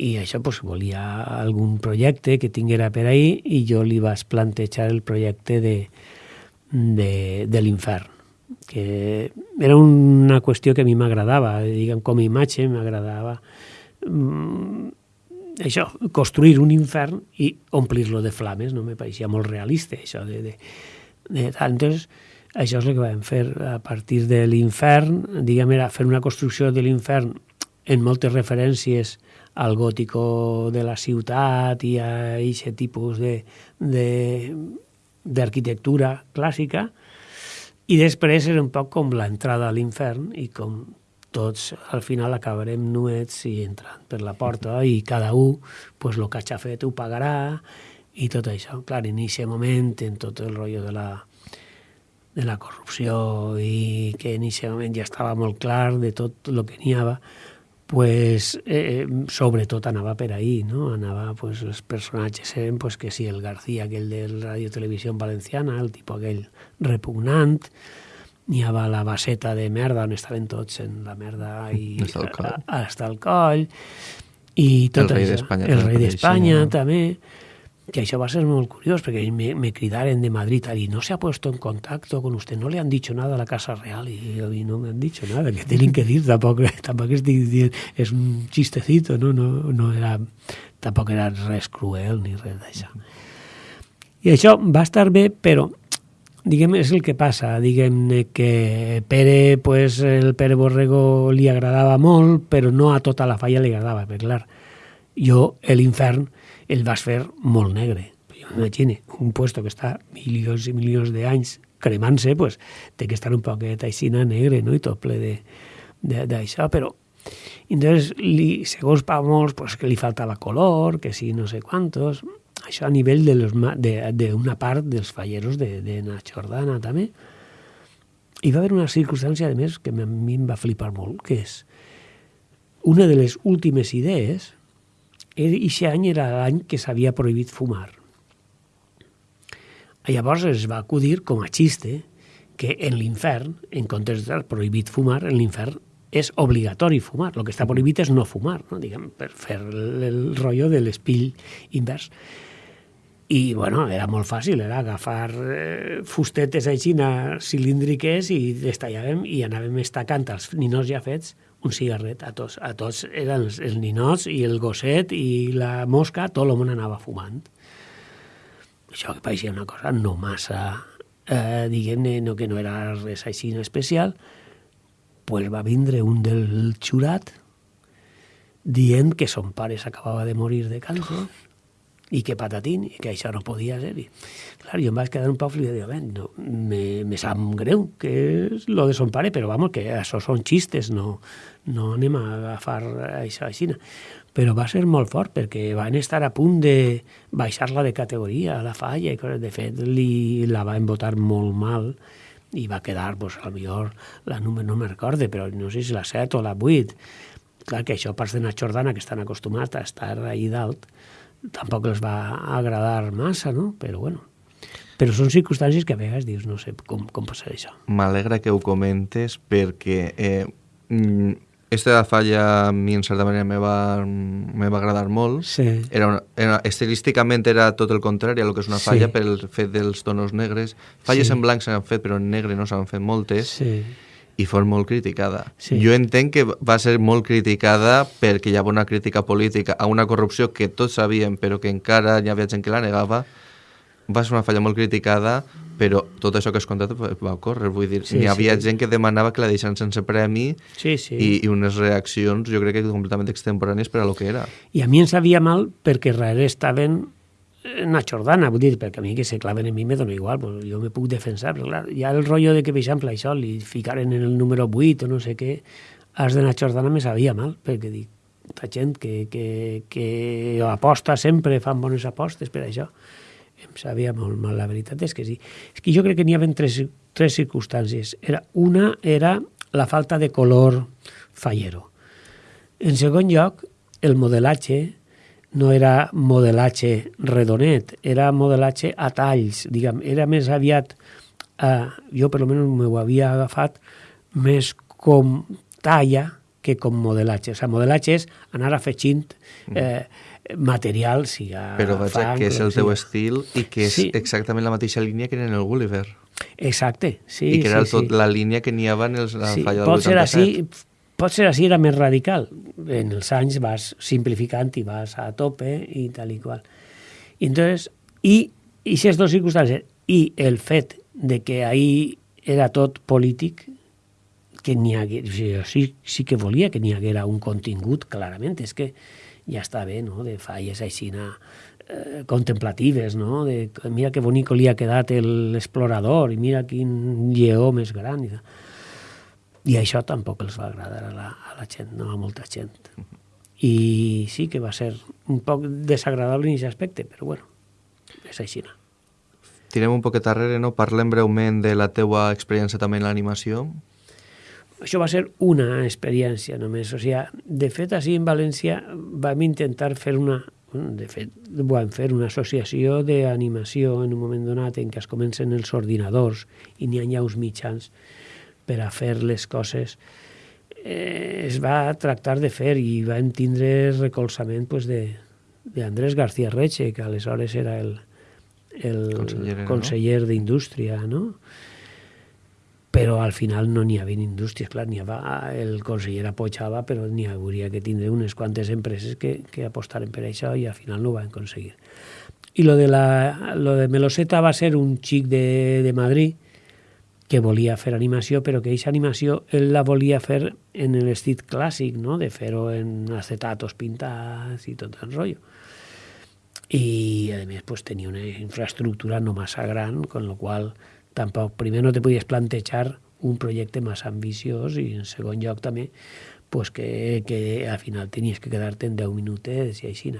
i això pues, volia algun projecte que tinguera per ahir i jo li vaig plantejar el projecte de, de, de l'infern que era una qüestió que a mi m'agradava, diguem, com a imatge m'agradava mm, això, construir un infern i omplir-lo de flames, no me pareixia molt realista, això de, de, de. Entonces, això és el que vam fer a partir de l'infern, diguem, era fer una construcció de l'infern en moltes referències al gòtico de la ciutat i a aquest tipus d'arquitectura clàssica, i després era un poc com l'entrada a l'infern i com tots al final acabarem nuets i entrant per la porta i cada un, pues, el que hagi fet ho pagarà i tot això. Clar, en aquest moment, en tot el rotllo de la, de la corrupció i que en aquest moment ja estava molt clar de tot el que n'hi havia, pues, eh, sobretot anava per ahí, no? Anava, pues, els personatges eren, pues, que si el García, aquell de Radio Televisió Valenciana, el tipus aquell repugnant, n'hi havia la baseta de merda on estaven tots en la merda i [LAUGHS] Hasta el coll. a- hasta el coll i tot El rei d'Espanya el rei d'Espanya apareixia. també que això va ser molt curiós perquè me, me cridaren de Madrid y no se ha puesto en contacto con usted, no le han dicho nada a la Casa Real y, y no me han dicho nada, que tienen que dir, tampoc, [LAUGHS] tampoc estic dient, és un chistecito, no, no, no era, tampoc era res cruel ni res d'això. I això va estar bé, però diguem, és el que passa, diguem que Pere, pues, el Pere Borrego li agradava molt, però no a tota la falla li agradava, perquè clar, jo l'infern el vas fer molt negre. Jo m'imagine, un puesto que està milions i milions d'anys cremant-se, pues, té que estar un poquet així negre, no?, i tot ple d'això, però entonces, li, segons pa molts, pues, que li faltava color, que sí, no sé quantos, això a nivell de los ma- de- d'una part dels falleros de, de na Jordana també. Hi va haver una circumstància, a més, que a mi em va flipar molt, que és una de les últimes idees, aquest any era l'any que s'havia prohibit fumar. Llavors es va acudir com a xiste que en l'infern, en comptes d'estar prohibit fumar, en l'infern és obligatori fumar. El que està prohibit és no fumar, no? Diguem, per fer el, el rotllo de l'espill invers. I, bueno, era molt fàcil, era agafar eh, fustetes així cilíndriques i destallàvem i anàvem estacant els ninots ja fets un cigarret a tots. A tots eren els, els ninots i el gosset i la mosca, tot el món anava fumant. Això que pareixia una cosa no massa, eh, diguem-ne, no, que no era res així especial, pues va vindre un del xurat dient que son pare s'acabava de morir de càncer i que patatín, i que això no podia ser. I, clar, jo em vaig quedar un poc flipat, dic, no, me, me sap greu que és lo de son pare, però vamos, que això són xistes, no, no anem a agafar això així. Però va ser molt fort, perquè van estar a punt de baixar-la de categoria la falla, i coses. de fet li, la van votar molt mal, i va quedar, pues, a millor la número no me recorde, però no sé si la 7 o la 8. Clar que això pas de na Jordana, que estan acostumats a estar ahí dalt, tampoc els va agradar massa, no? Però bueno, però són circumstàncies que a vegades dius, no sé com, com passar això. M'alegra que ho comentes perquè eh, mm, esta falla a mi en certa manera me va, me va agradar molt. Sí. Era una, era, estilísticament era tot el contrari a lo que és una Sí. falla pel fet dels tonos negres. Falles Sí. en blanc s'han fet, però en negre no s'han fet moltes. Sí. I fos molt criticada. Sí. Jo entenc que va ser molt criticada perquè hi havia una crítica política a una corrupció que tots sabíem però que encara hi havia gent que la negava. Va ser una falla molt criticada, però tot això que has contat va ocórrer. Vull dir, Sí, hi havia sí. gent que demanava que la deixen sense premi Sí, sí. i, i unes reaccions, jo crec que completament extemporànies per a lo que era. I a mi em sabia mal perquè darrere estaven en la Jordana, vull dir, perquè a mi que se claven en mi me dona igual, pues jo me puc defensar, però clar, hi ha el rotllo de que, per exemple, això li ficaren en el número 8 o no sé què, els de la Jordana me sabia mal, perquè dic, la gent que, que, que aposta sempre, fan bones apostes per això, em sabia molt mal, la veritat és que sí. És que jo crec que n'hi havia tres, tres circumstàncies. Era, una era la falta de color fallero. En segon lloc, el modelatge no era modelatge redonet, era modelatge a talls, diguem, era més aviat, eh, jo per almenys m'ho havia agafat, més com talla que com modelatge. O sigui, modelatge és anar afegint eh, material, siga Però vaja, fang, que és el teu estil i que és Sí. exactament la mateixa línia que en el Gulliver. Exacte, sí, I que era sí, tot sí. la línia que n'hi havia en la sí, falla del pot ser 87. així, pot ser així, era més radical. En els anys vas simplificant i vas a tope i tal i qual. I entonces, i, aquestes dues circumstàncies, i el fet de que ahí era tot polític, que n'hi hagués, o sigui, sí, sí que volia que n'hi haguera un contingut, clarament, és que ja està bé, no?, de falles així eh, contemplatives, no?, de mira que bonic li ha quedat l'explorador i mira quin lleó més gran i tal. I això tampoc els va agradar a la, a la gent, no a molta gent. I sí que va ser un poc desagradable en aquest aspecte, però bueno, és així. No? Tirem un poquet darrere, no? Parlem breument de la teua experiència també en l'animació. Això va ser una experiència només. O sigui, de fet, així en València vam intentar fer una... De fet, vam fer una associació d'animació en un moment donat en què es comencen els ordinadors i n'hi ha ja uns mitjans per a fer les coses eh, es va tractar de fer i vam tindre recolzament pues, de, d'Andrés García Reche, que aleshores era el, el Conseller, no? conseller d'Indústria, no? però al final no n'hi havia indústries, clar, n'hi havia, el conseller apoyava, però n'hi hauria que tindre unes quantes empreses que, que apostaren per això i al final no ho van aconseguir. I lo de, la, lo de Meloseta va ser un xic de, de Madrid que volia fer animació, però que aquesta animació ell la volia fer en l'estil clàssic, no? de fer-ho en acetatos pintats i tot el rotllo. I, a més, pues, tenia una infraestructura no massa gran, con lo qual tampoc, primer no te podies plantejar un projecte massa ambiciós i en segon lloc també pues que, que al final tenies que quedar-te en 10 minutets i així.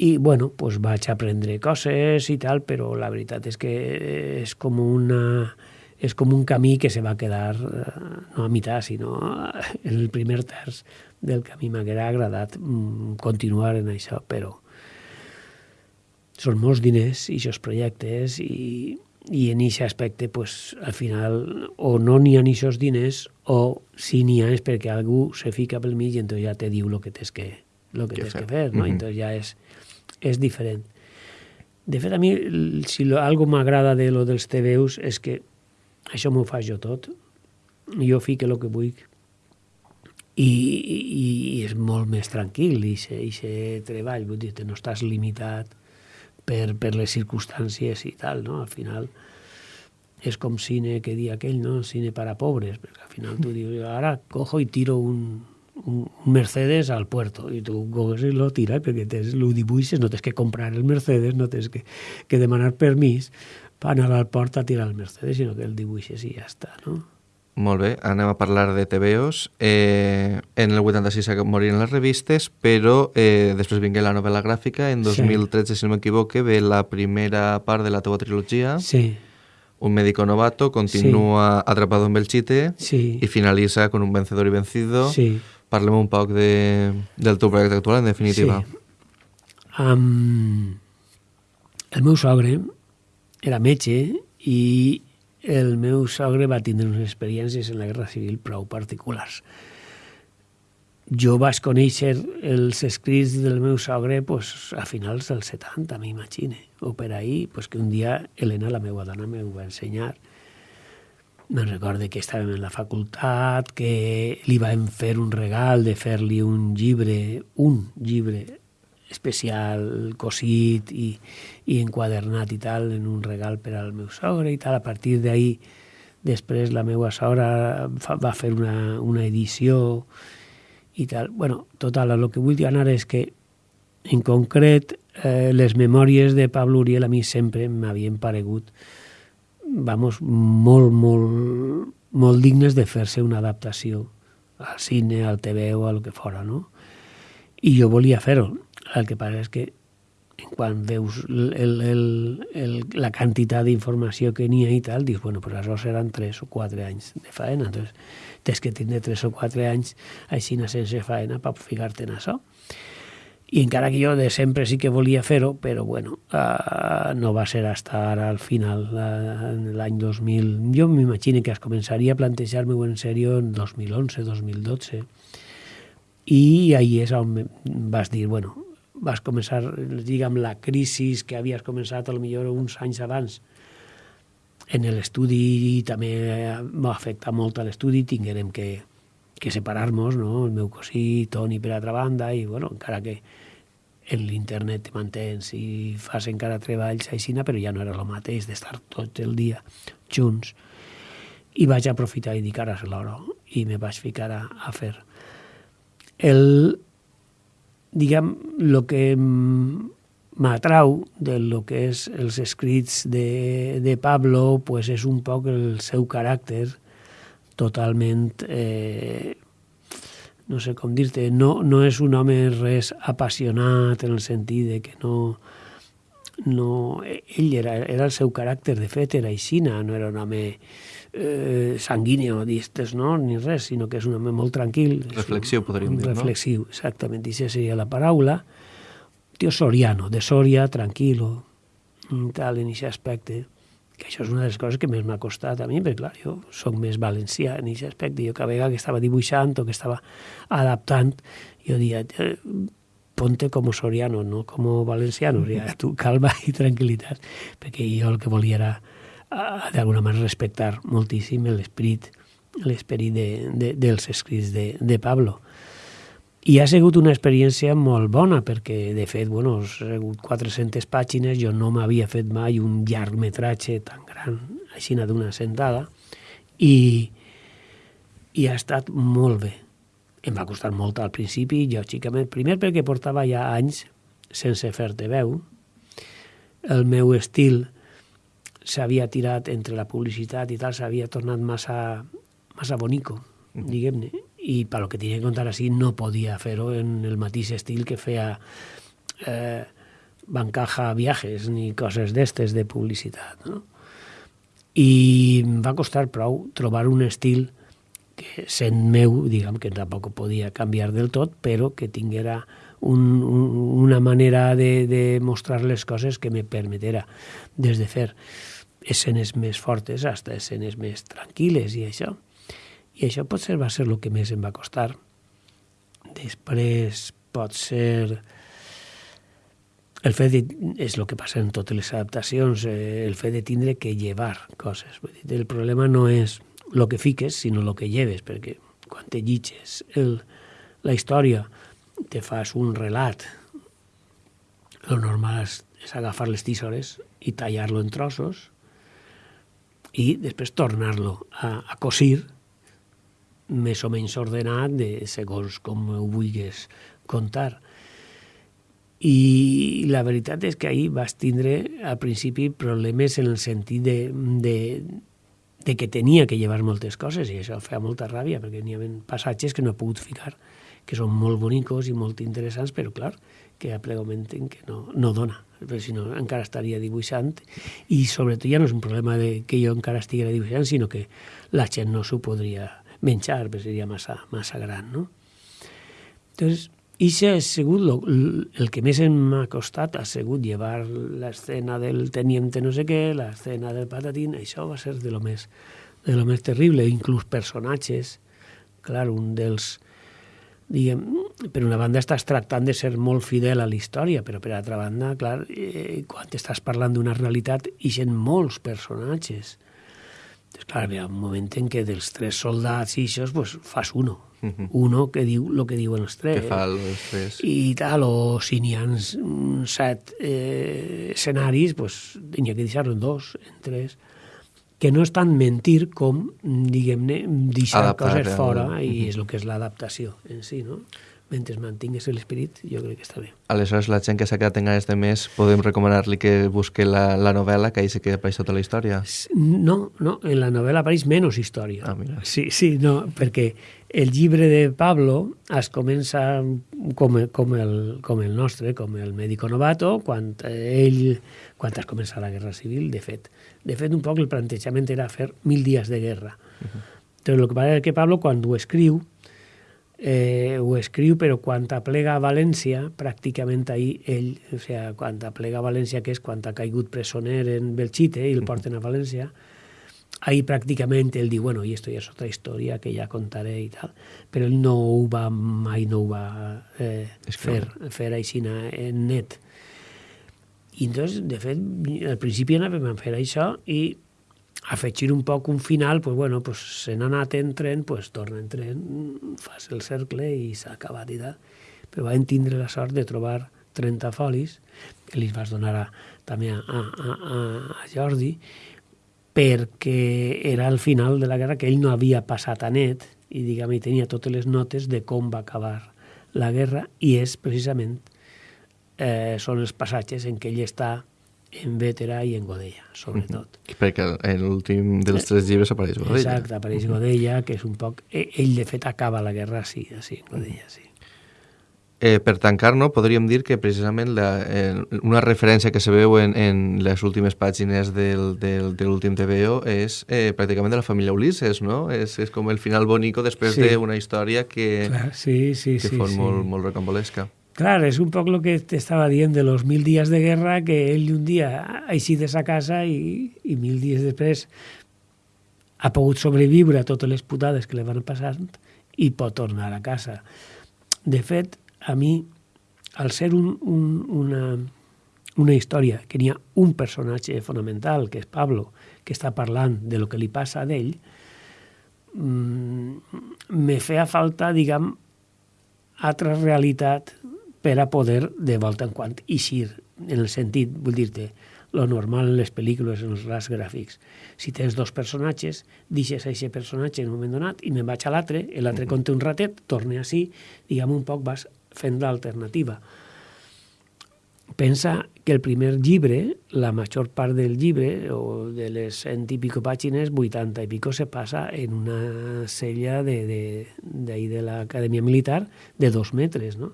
I, bueno, pues vaig aprendre coses i tal, però la veritat és que és com una és com un camí que se va quedar eh, no a meitat, sinó en el primer terç del camí m'haguera agradat mm, continuar en això, però són molts diners i aquests projectes i, i en aquest aspecte pues, al final o no n'hi ha ni aquests diners o si n'hi ha és perquè algú se fica pel mig i entonces ja te diu el que tens que, lo que, Que tens fer. que fer, no? Mhm. entonces ja és, és diferent. De fet, a mi, si lo, algo m'agrada de lo dels TVUs és que això m'ho faig jo tot. Jo fico el que vull i, i, i és molt més tranquil i se, i se treball, vull dir, no estàs limitat per, per les circumstàncies i tal, no? Al final és com cine que dia aquell, no? Cine para pobres, perquè al final tu [LAUGHS] dius, ara cojo i tiro un Mercedes al puerto i tu coges i lo tiras perquè tens, lo dibuixes, no tens que comprar el Mercedes, no tens que, que demanar permís per anar al port a tirar el Mercedes, sinó que el dibuixes i ja està, no? Molt bé, anem a parlar de TVOs. Eh, en el 86 moriren les revistes, però eh, després vingué la novel·la gràfica. En Sí. 2013, si no m'equivoque, ve la primera part de la teva trilogia. Sí, Un médico novato continua atrapado en Belchite sí, y finaliza con un vencedor y vencido. sí. Parlem un poc de, del teu projecte actual, en definitiva. Sí. Um, el meu sogre era metge i el meu sogre va tindre unes experiències en la Guerra Civil prou particulars. Jo vaig conèixer els escrits del meu sogre pues, a finals dels 70, m'imagine, o per ahir, pues, que un dia Helena, la meva dona, me ho va ensenyar. Me'n recorde que estàvem en la facultat, que li vam fer un regal de fer-li un llibre, un llibre especial, cosit i, i enquadernat i tal, en un regal per al meu sogre i tal. A partir d'ahir, després la meva sogra va fer una, una edició i tal. bueno, total, el que vull dir anar és que en concret eh, les memòries de Pablo Uriel a mi sempre m'havien paregut vamos, molt, molt, molt dignes de fer-se una adaptació al cine, al TV o a lo que fora, no? I jo volia fer-ho. El que passa és que quan veus el, el, el, el, la quantitat d'informació que n'hi ha i tal, dius, bueno, però això seran 3 o 4 anys de faena. Entonces, tens que tindre 3 o 4 anys així sense faena per ficar-te en això. I encara que jo de sempre sí que volia fer-ho, però bueno, uh, no va ser hasta ara al final, uh, l'any 2000. Jo m'imagino que es començaria a plantejar-me-ho en sèrio en 2011, 2012. I ahí és on vas dir, bueno, vas començar, diguem, la crisi que havies començat a lo millor uns anys abans en l'estudi també va afectar molt a l'estudi, tinguérem que, que separar-nos, no? el meu cosí, Toni per altra banda, i bueno, encara que l'internet te mantens i fas encara treballs aixina, però ja no era el mateix d'estar tot el dia junts. I vaig aprofitar i dir, ara és l'hora, i me vaig ficar a, a fer. El, diguem, el que m'atrau de lo que és els escrits de, de Pablo pues és un poc el seu caràcter totalment eh, no sé com dir-te, no, no és un home res apassionat en el sentit de que no, no ell era, era el seu caràcter, de fet era aixina, no era un home eh, sanguíneo, distes, no? ni res, sinó que és un home molt tranquil. Reflexiu, podríem dir, no? Reflexiu, exactament, i seria la paraula. Tío soriano, de Soria, tranquilo, tal, en aquest aspecte, que això és una de les coses que més m'ha costat a mi, perquè clar, jo sóc més valencià en aquest aspecte, jo cada vegada que estava dibuixant o que estava adaptant, jo dia, eh, ponte com soriano, no com valenciano, ja, [LAUGHS] tu calma i tranquil·litat, perquè jo el que volia era d'alguna manera respectar moltíssim l'esperit l'esperit de, de, dels escrits de, de Pablo. I ha sigut una experiència molt bona, perquè, de fet, bueno, ha sigut 400 pàgines, jo no m'havia fet mai un llargmetratge tan gran, així d'una sentada, i, i ha estat molt bé. Em va costar molt al principi, lògicament, primer perquè portava ja anys sense fer-te veu, el meu estil s'havia tirat entre la publicitat i tal, s'havia tornat massa, massa bonico, diguem-ne, i per lo que tenia que contar així no podia fer-ho en el mateix estil que feia eh, Bancaja Viajes ni coses d'estes de publicitat. No? I em va costar prou trobar un estil que sent meu, diguem que tampoc podia canviar del tot, però que tinguera un, un, una manera de, de mostrar les coses que me permetera des de fer escenes més fortes fins a escenes més tranquil·les i això. I això potser va ser el que més em va costar. Després pot ser el fet de, és el que passa en totes les adaptacions, eh, el fet de tindre que llevar coses. El problema no és el que fiques, sinó el que lleves, perquè quan te llitges el, la història, te fas un relat, el normal és, és agafar les tisores i tallar-lo en trossos i després tornar-lo a, a cosir més o menys ordenat de segons com ho vulguis contar. I la veritat és que ahir vas tindre al principi problemes en el sentit de, de, de que tenia que llevar moltes coses i això feia molta ràbia perquè n'hi havia passatges que no he pogut ficar que són molt bonicos i molt interessants, però clar, que a plegament que no, no dona, perquè si no encara estaria dibuixant i sobretot ja no és un problema de que jo encara estiguera dibuixant, sinó que la gent no s'ho podria menjar, perquè seria massa, massa gran, no? Entonces, això ha sigut lo, el que més m'ha costat, ha sigut llevar l'escena del teniente no sé què, l'escena del patatín, això va ser de lo més, de lo més terrible, inclús personatges, clar, un dels, diguem, per una banda estàs tractant de ser molt fidel a la història, però per altra banda, clar, eh, quan estàs parlant d'una realitat, hi ha molts personatges, Entonces, clar, hi ha un moment en què dels tres soldats i això, pues, fas uno. Uh -huh. Uno que diu el que diuen els tres. Que fa els tres. I tal, o si n'hi ha set eh, escenaris, pues, n'hi ha que deixar-lo en dos, en tres que no és tant mentir com, diguem-ne, deixar Adaptar, coses fora, i és el que és l'adaptació en si, no? Mentre mantingues l'esperit, jo crec que està bé. Aleshores, la gent que s'ha quedat en ganes de més, podem recomanar-li que busque la, la novel·la, que ahí se queda apareix tota la història? No, no, en la novel·la apareix menys història. Ah, mira. Sí, sí, no, perquè el llibre de Pablo es comença com, com, el, com el nostre, com el médico novato, quan ell, quan es comença la Guerra Civil, de fet. De fet, un poc el plantejament era fer mil dies de guerra. Uh -huh. Però el que passa és que Pablo, quan ho escriu, eh, ho escriu, però quan aplega a València, pràcticament ahir ell, o sigui, quan aplega a València, que és quan ha caigut presoner en Belchite i el porten a València, ahir pràcticament ell diu, bueno, i esto ja és otra història que ja contaré i tal, però ell no ho va, mai no ho va eh, fer, fer així en net. I entonces, de fet, al principi anàvem a fer això i afegir un poc un final, pues, bueno, pues, se n'ha anat en tren, pues, torna en tren, fas el cercle i s'ha acabat i tal. Però vam tindre la sort de trobar 30 folis, que li vas donar a, també a, a, a, a Jordi, perquè era el final de la guerra que ell no havia passat a net i diguem, tenia totes les notes de com va acabar la guerra i és precisament eh, són els passatges en què ell està en Vétera i en Godella, sobretot. Mm -hmm. Perquè en l'últim dels tres llibres apareix Godella. Exacte, apareix Godella, que és un poc... E, ell, de fet, acaba la guerra sí, sí, en Godella, sí. Eh, per tancar, no, podríem dir que precisament la, eh, una referència que se veu en, en les últimes pàgines del, del, de l'últim TVO és eh, pràcticament de la família Ulisses, no? És, és com el final bonico després sí. d'una història que, Clar, sí, sí, que sí, fos sí. molt, molt recambolesca. Clar, és un poc el que t'estava dient de los mil dies de guerra, que ell un dia ha eixit de sa casa i, i mil dies després ha pogut sobreviure a totes les putades que li van passant i pot tornar a casa. De fet, a mi, al ser un, un, una, una història que n'hi ha un personatge fonamental, que és Pablo, que està parlant de lo que li passa a mmm, me feia falta, diguem, altra realitat per a poder de volta en quant eixir, en el sentit, vull dir-te, lo normal en les pel·lícules, en els ras gràfics. Si tens dos personatges, deixes a aquest personatge en un moment donat i me'n vaig a l'altre, l'altre conté un ratet, torne així, diguem un poc vas fent l'alternativa pensa que el primer llibre, la major part del llibre, o de les cent i pico pàgines, 80 i pico se passa en una sella de, de, de, de l'Acadèmia Militar de dos metres, no?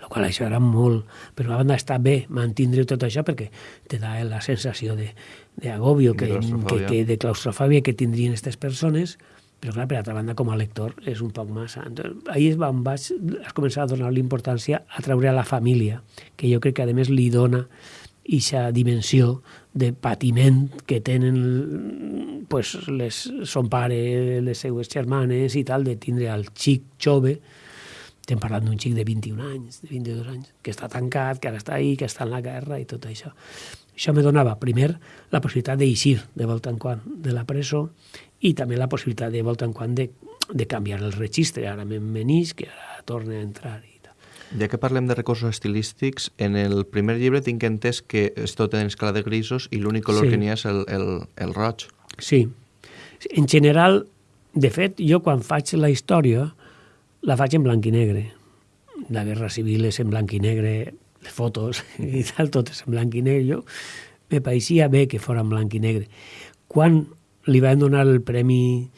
El qual això era molt... Però a banda està bé mantindre tot això perquè te da la sensació d'agobio, que, que, que, de claustrofòbia que tindrien aquestes persones, però clar, per altra banda, com a lector, és un poc massa. Entonces, ahir em vaig has començar a donar l'importància a treure a la família, que jo crec que a més li dona aquesta dimensió de patiment que tenen pues, les, son pare, les seues germanes i tal, de tindre al xic jove, estem parlant d'un xic de 21 anys, de 22 anys, que està tancat, que ara està ahí, que està en la guerra i tot això. Això me donava, primer, la possibilitat d'eixir de volta en quan de la presó i també la possibilitat de volta en quan de, de canviar el registre. Ara me'n que ara torna a entrar i tal. Ja que parlem de recursos estilístics, en el primer llibre tinc entès que és tot en escala de grisos i l'únic color sí. que n'hi ha és el, el, el roig. Sí. En general, de fet, jo quan faig la història la faig en blanc i negre. La guerra civil és en blanc i negre, les fotos [LAUGHS] i tal, tot és en blanc i negre. Jo me pareixia bé que fos en blanc i negre. Quan li van donar el Premi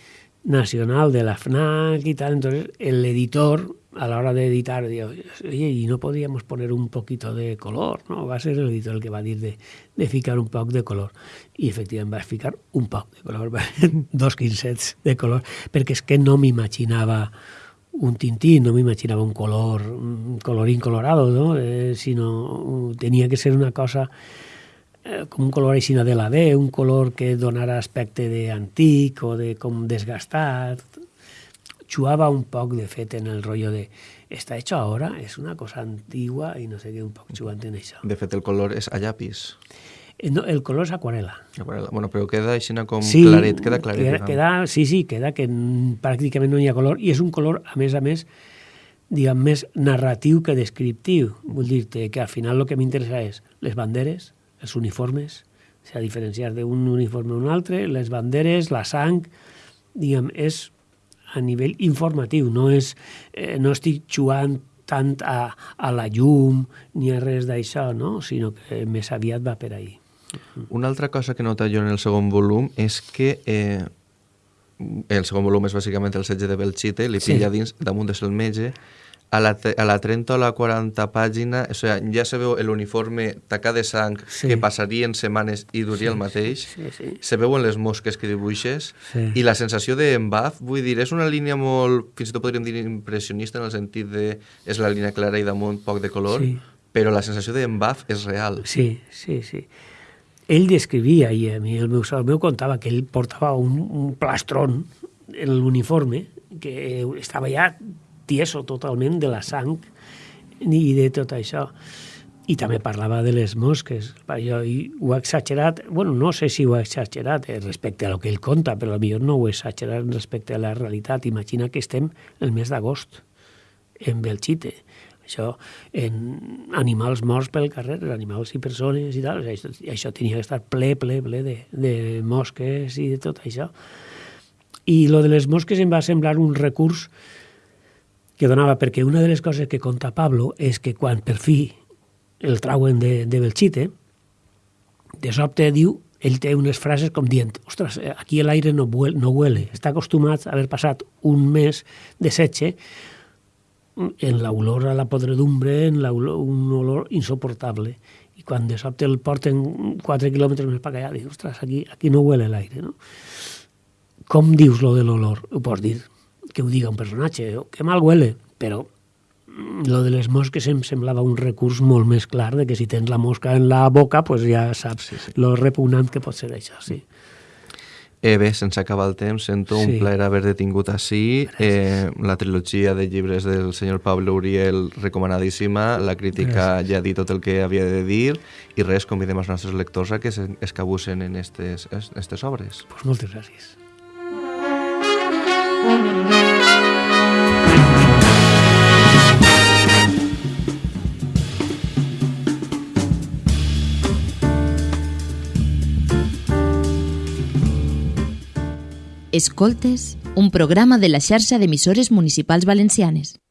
Nacional de la FNAC y tal, entonces el editor a la hora de editar oye, y no podíamos poner un poquito de color, no? Va a ser el editor el que va a dir de, de ficar un poc de color. I efectivament va ficar un poc de color, [LAUGHS] dos quincets de color, perquè és que no m'imaginava un tintí, no m'imaginava un color, un colorín colorado, no? Eh, sinó tenia que ser una cosa eh, com un color així de la B, un color que donara aspecte d'antic o de com desgastat. Xuava un poc, de fet, en el rotllo de està hecho ahora, és una cosa antigua i no sé què, un poc xugant en això. De fet, el color és a llapis. Eh, no, el color és aquarela. Aquarela. Bueno, però queda així com sí, claret, queda claret. Queda, queda, sí, sí, queda que pràcticament no hi ha color i és un color, a més a més, diguem, més narratiu que descriptiu. Vull dir-te que al final el que m'interessa és les banderes, els uniformes, o sigui, diferenciar d'un uniforme a un altre, les banderes, la sang, diguem, és a nivell informatiu, no, és, eh, no estic jugant tant a, a la llum ni a res d'això, no? sinó que més aviat va per ahir. Una altra cosa que nota jo en el segon volum és que eh, el segon volum és bàsicament el setge de Belchite, li pilla sí. dins, damunt de el metge, a la, a la 30 o la 40 pàgina, o sea, ja se veu l'uniforme tacat de sang sí. que passarien setmanes i duria sí, el mateix, sí, sí, sí. se veuen les mosques que dibuixes sí. i la sensació d'embaf, vull dir, és una línia molt, fins i tot podríem dir impressionista en el sentit de és la línia clara i damunt poc de color, sí. però la sensació d'embaf és real. Sí, sí, sí. Ell descrivia, i a mi el meu, el meu contava que ell portava un, un plastron en l'uniforme que estava ja tieso totalment de la sang i de tot això. I també parlava de les mosques. Jo ho ha exagerat, bueno, no sé si ho ha exagerat eh, respecte a lo que ell conta, però potser no ho ha exagerat respecte a la realitat. Imagina que estem el mes d'agost en Belchite. Això, en animals morts pel carrer, animals i persones i tal, això, això tenia que estar ple, ple, ple de, de mosques i de tot això. I lo de les mosques em va semblar un recurs que donava, perquè una de les coses que conta Pablo és que quan per fi el trauen de, de Belchite, de sobte diu, ell té unes frases com dient, ostres, aquí l'aire no, no huele, està acostumat a haver passat un mes de setge en l'olor a la podredumbre, en olor, un olor insoportable. I quan de sobte el porten 4 quilòmetres més per allà, diu, ostres, aquí, aquí no huele l'aire, no? Com dius lo de l'olor? Ho pots dir que ho diga un personatge, que mal huele, però lo de les mosques em semblava un recurs molt més clar, de que si tens la mosca en la boca, pues ja saps sí, sí. lo repugnant que pot ser això, sí. Eh, bé, sense acabar el temps, sento sí. un plaer haver detingut així. Eh, la trilogia de llibres del senyor Pablo Uriel, recomanadíssima. La crítica Gràcies. ja ha dit tot el que havia de dir. I res, convidem els nostres lectors a que escabussen en aquestes obres. Pues moltes gràcies. Escoltes, un programa de la xarxa d'emissores municipals valencianes.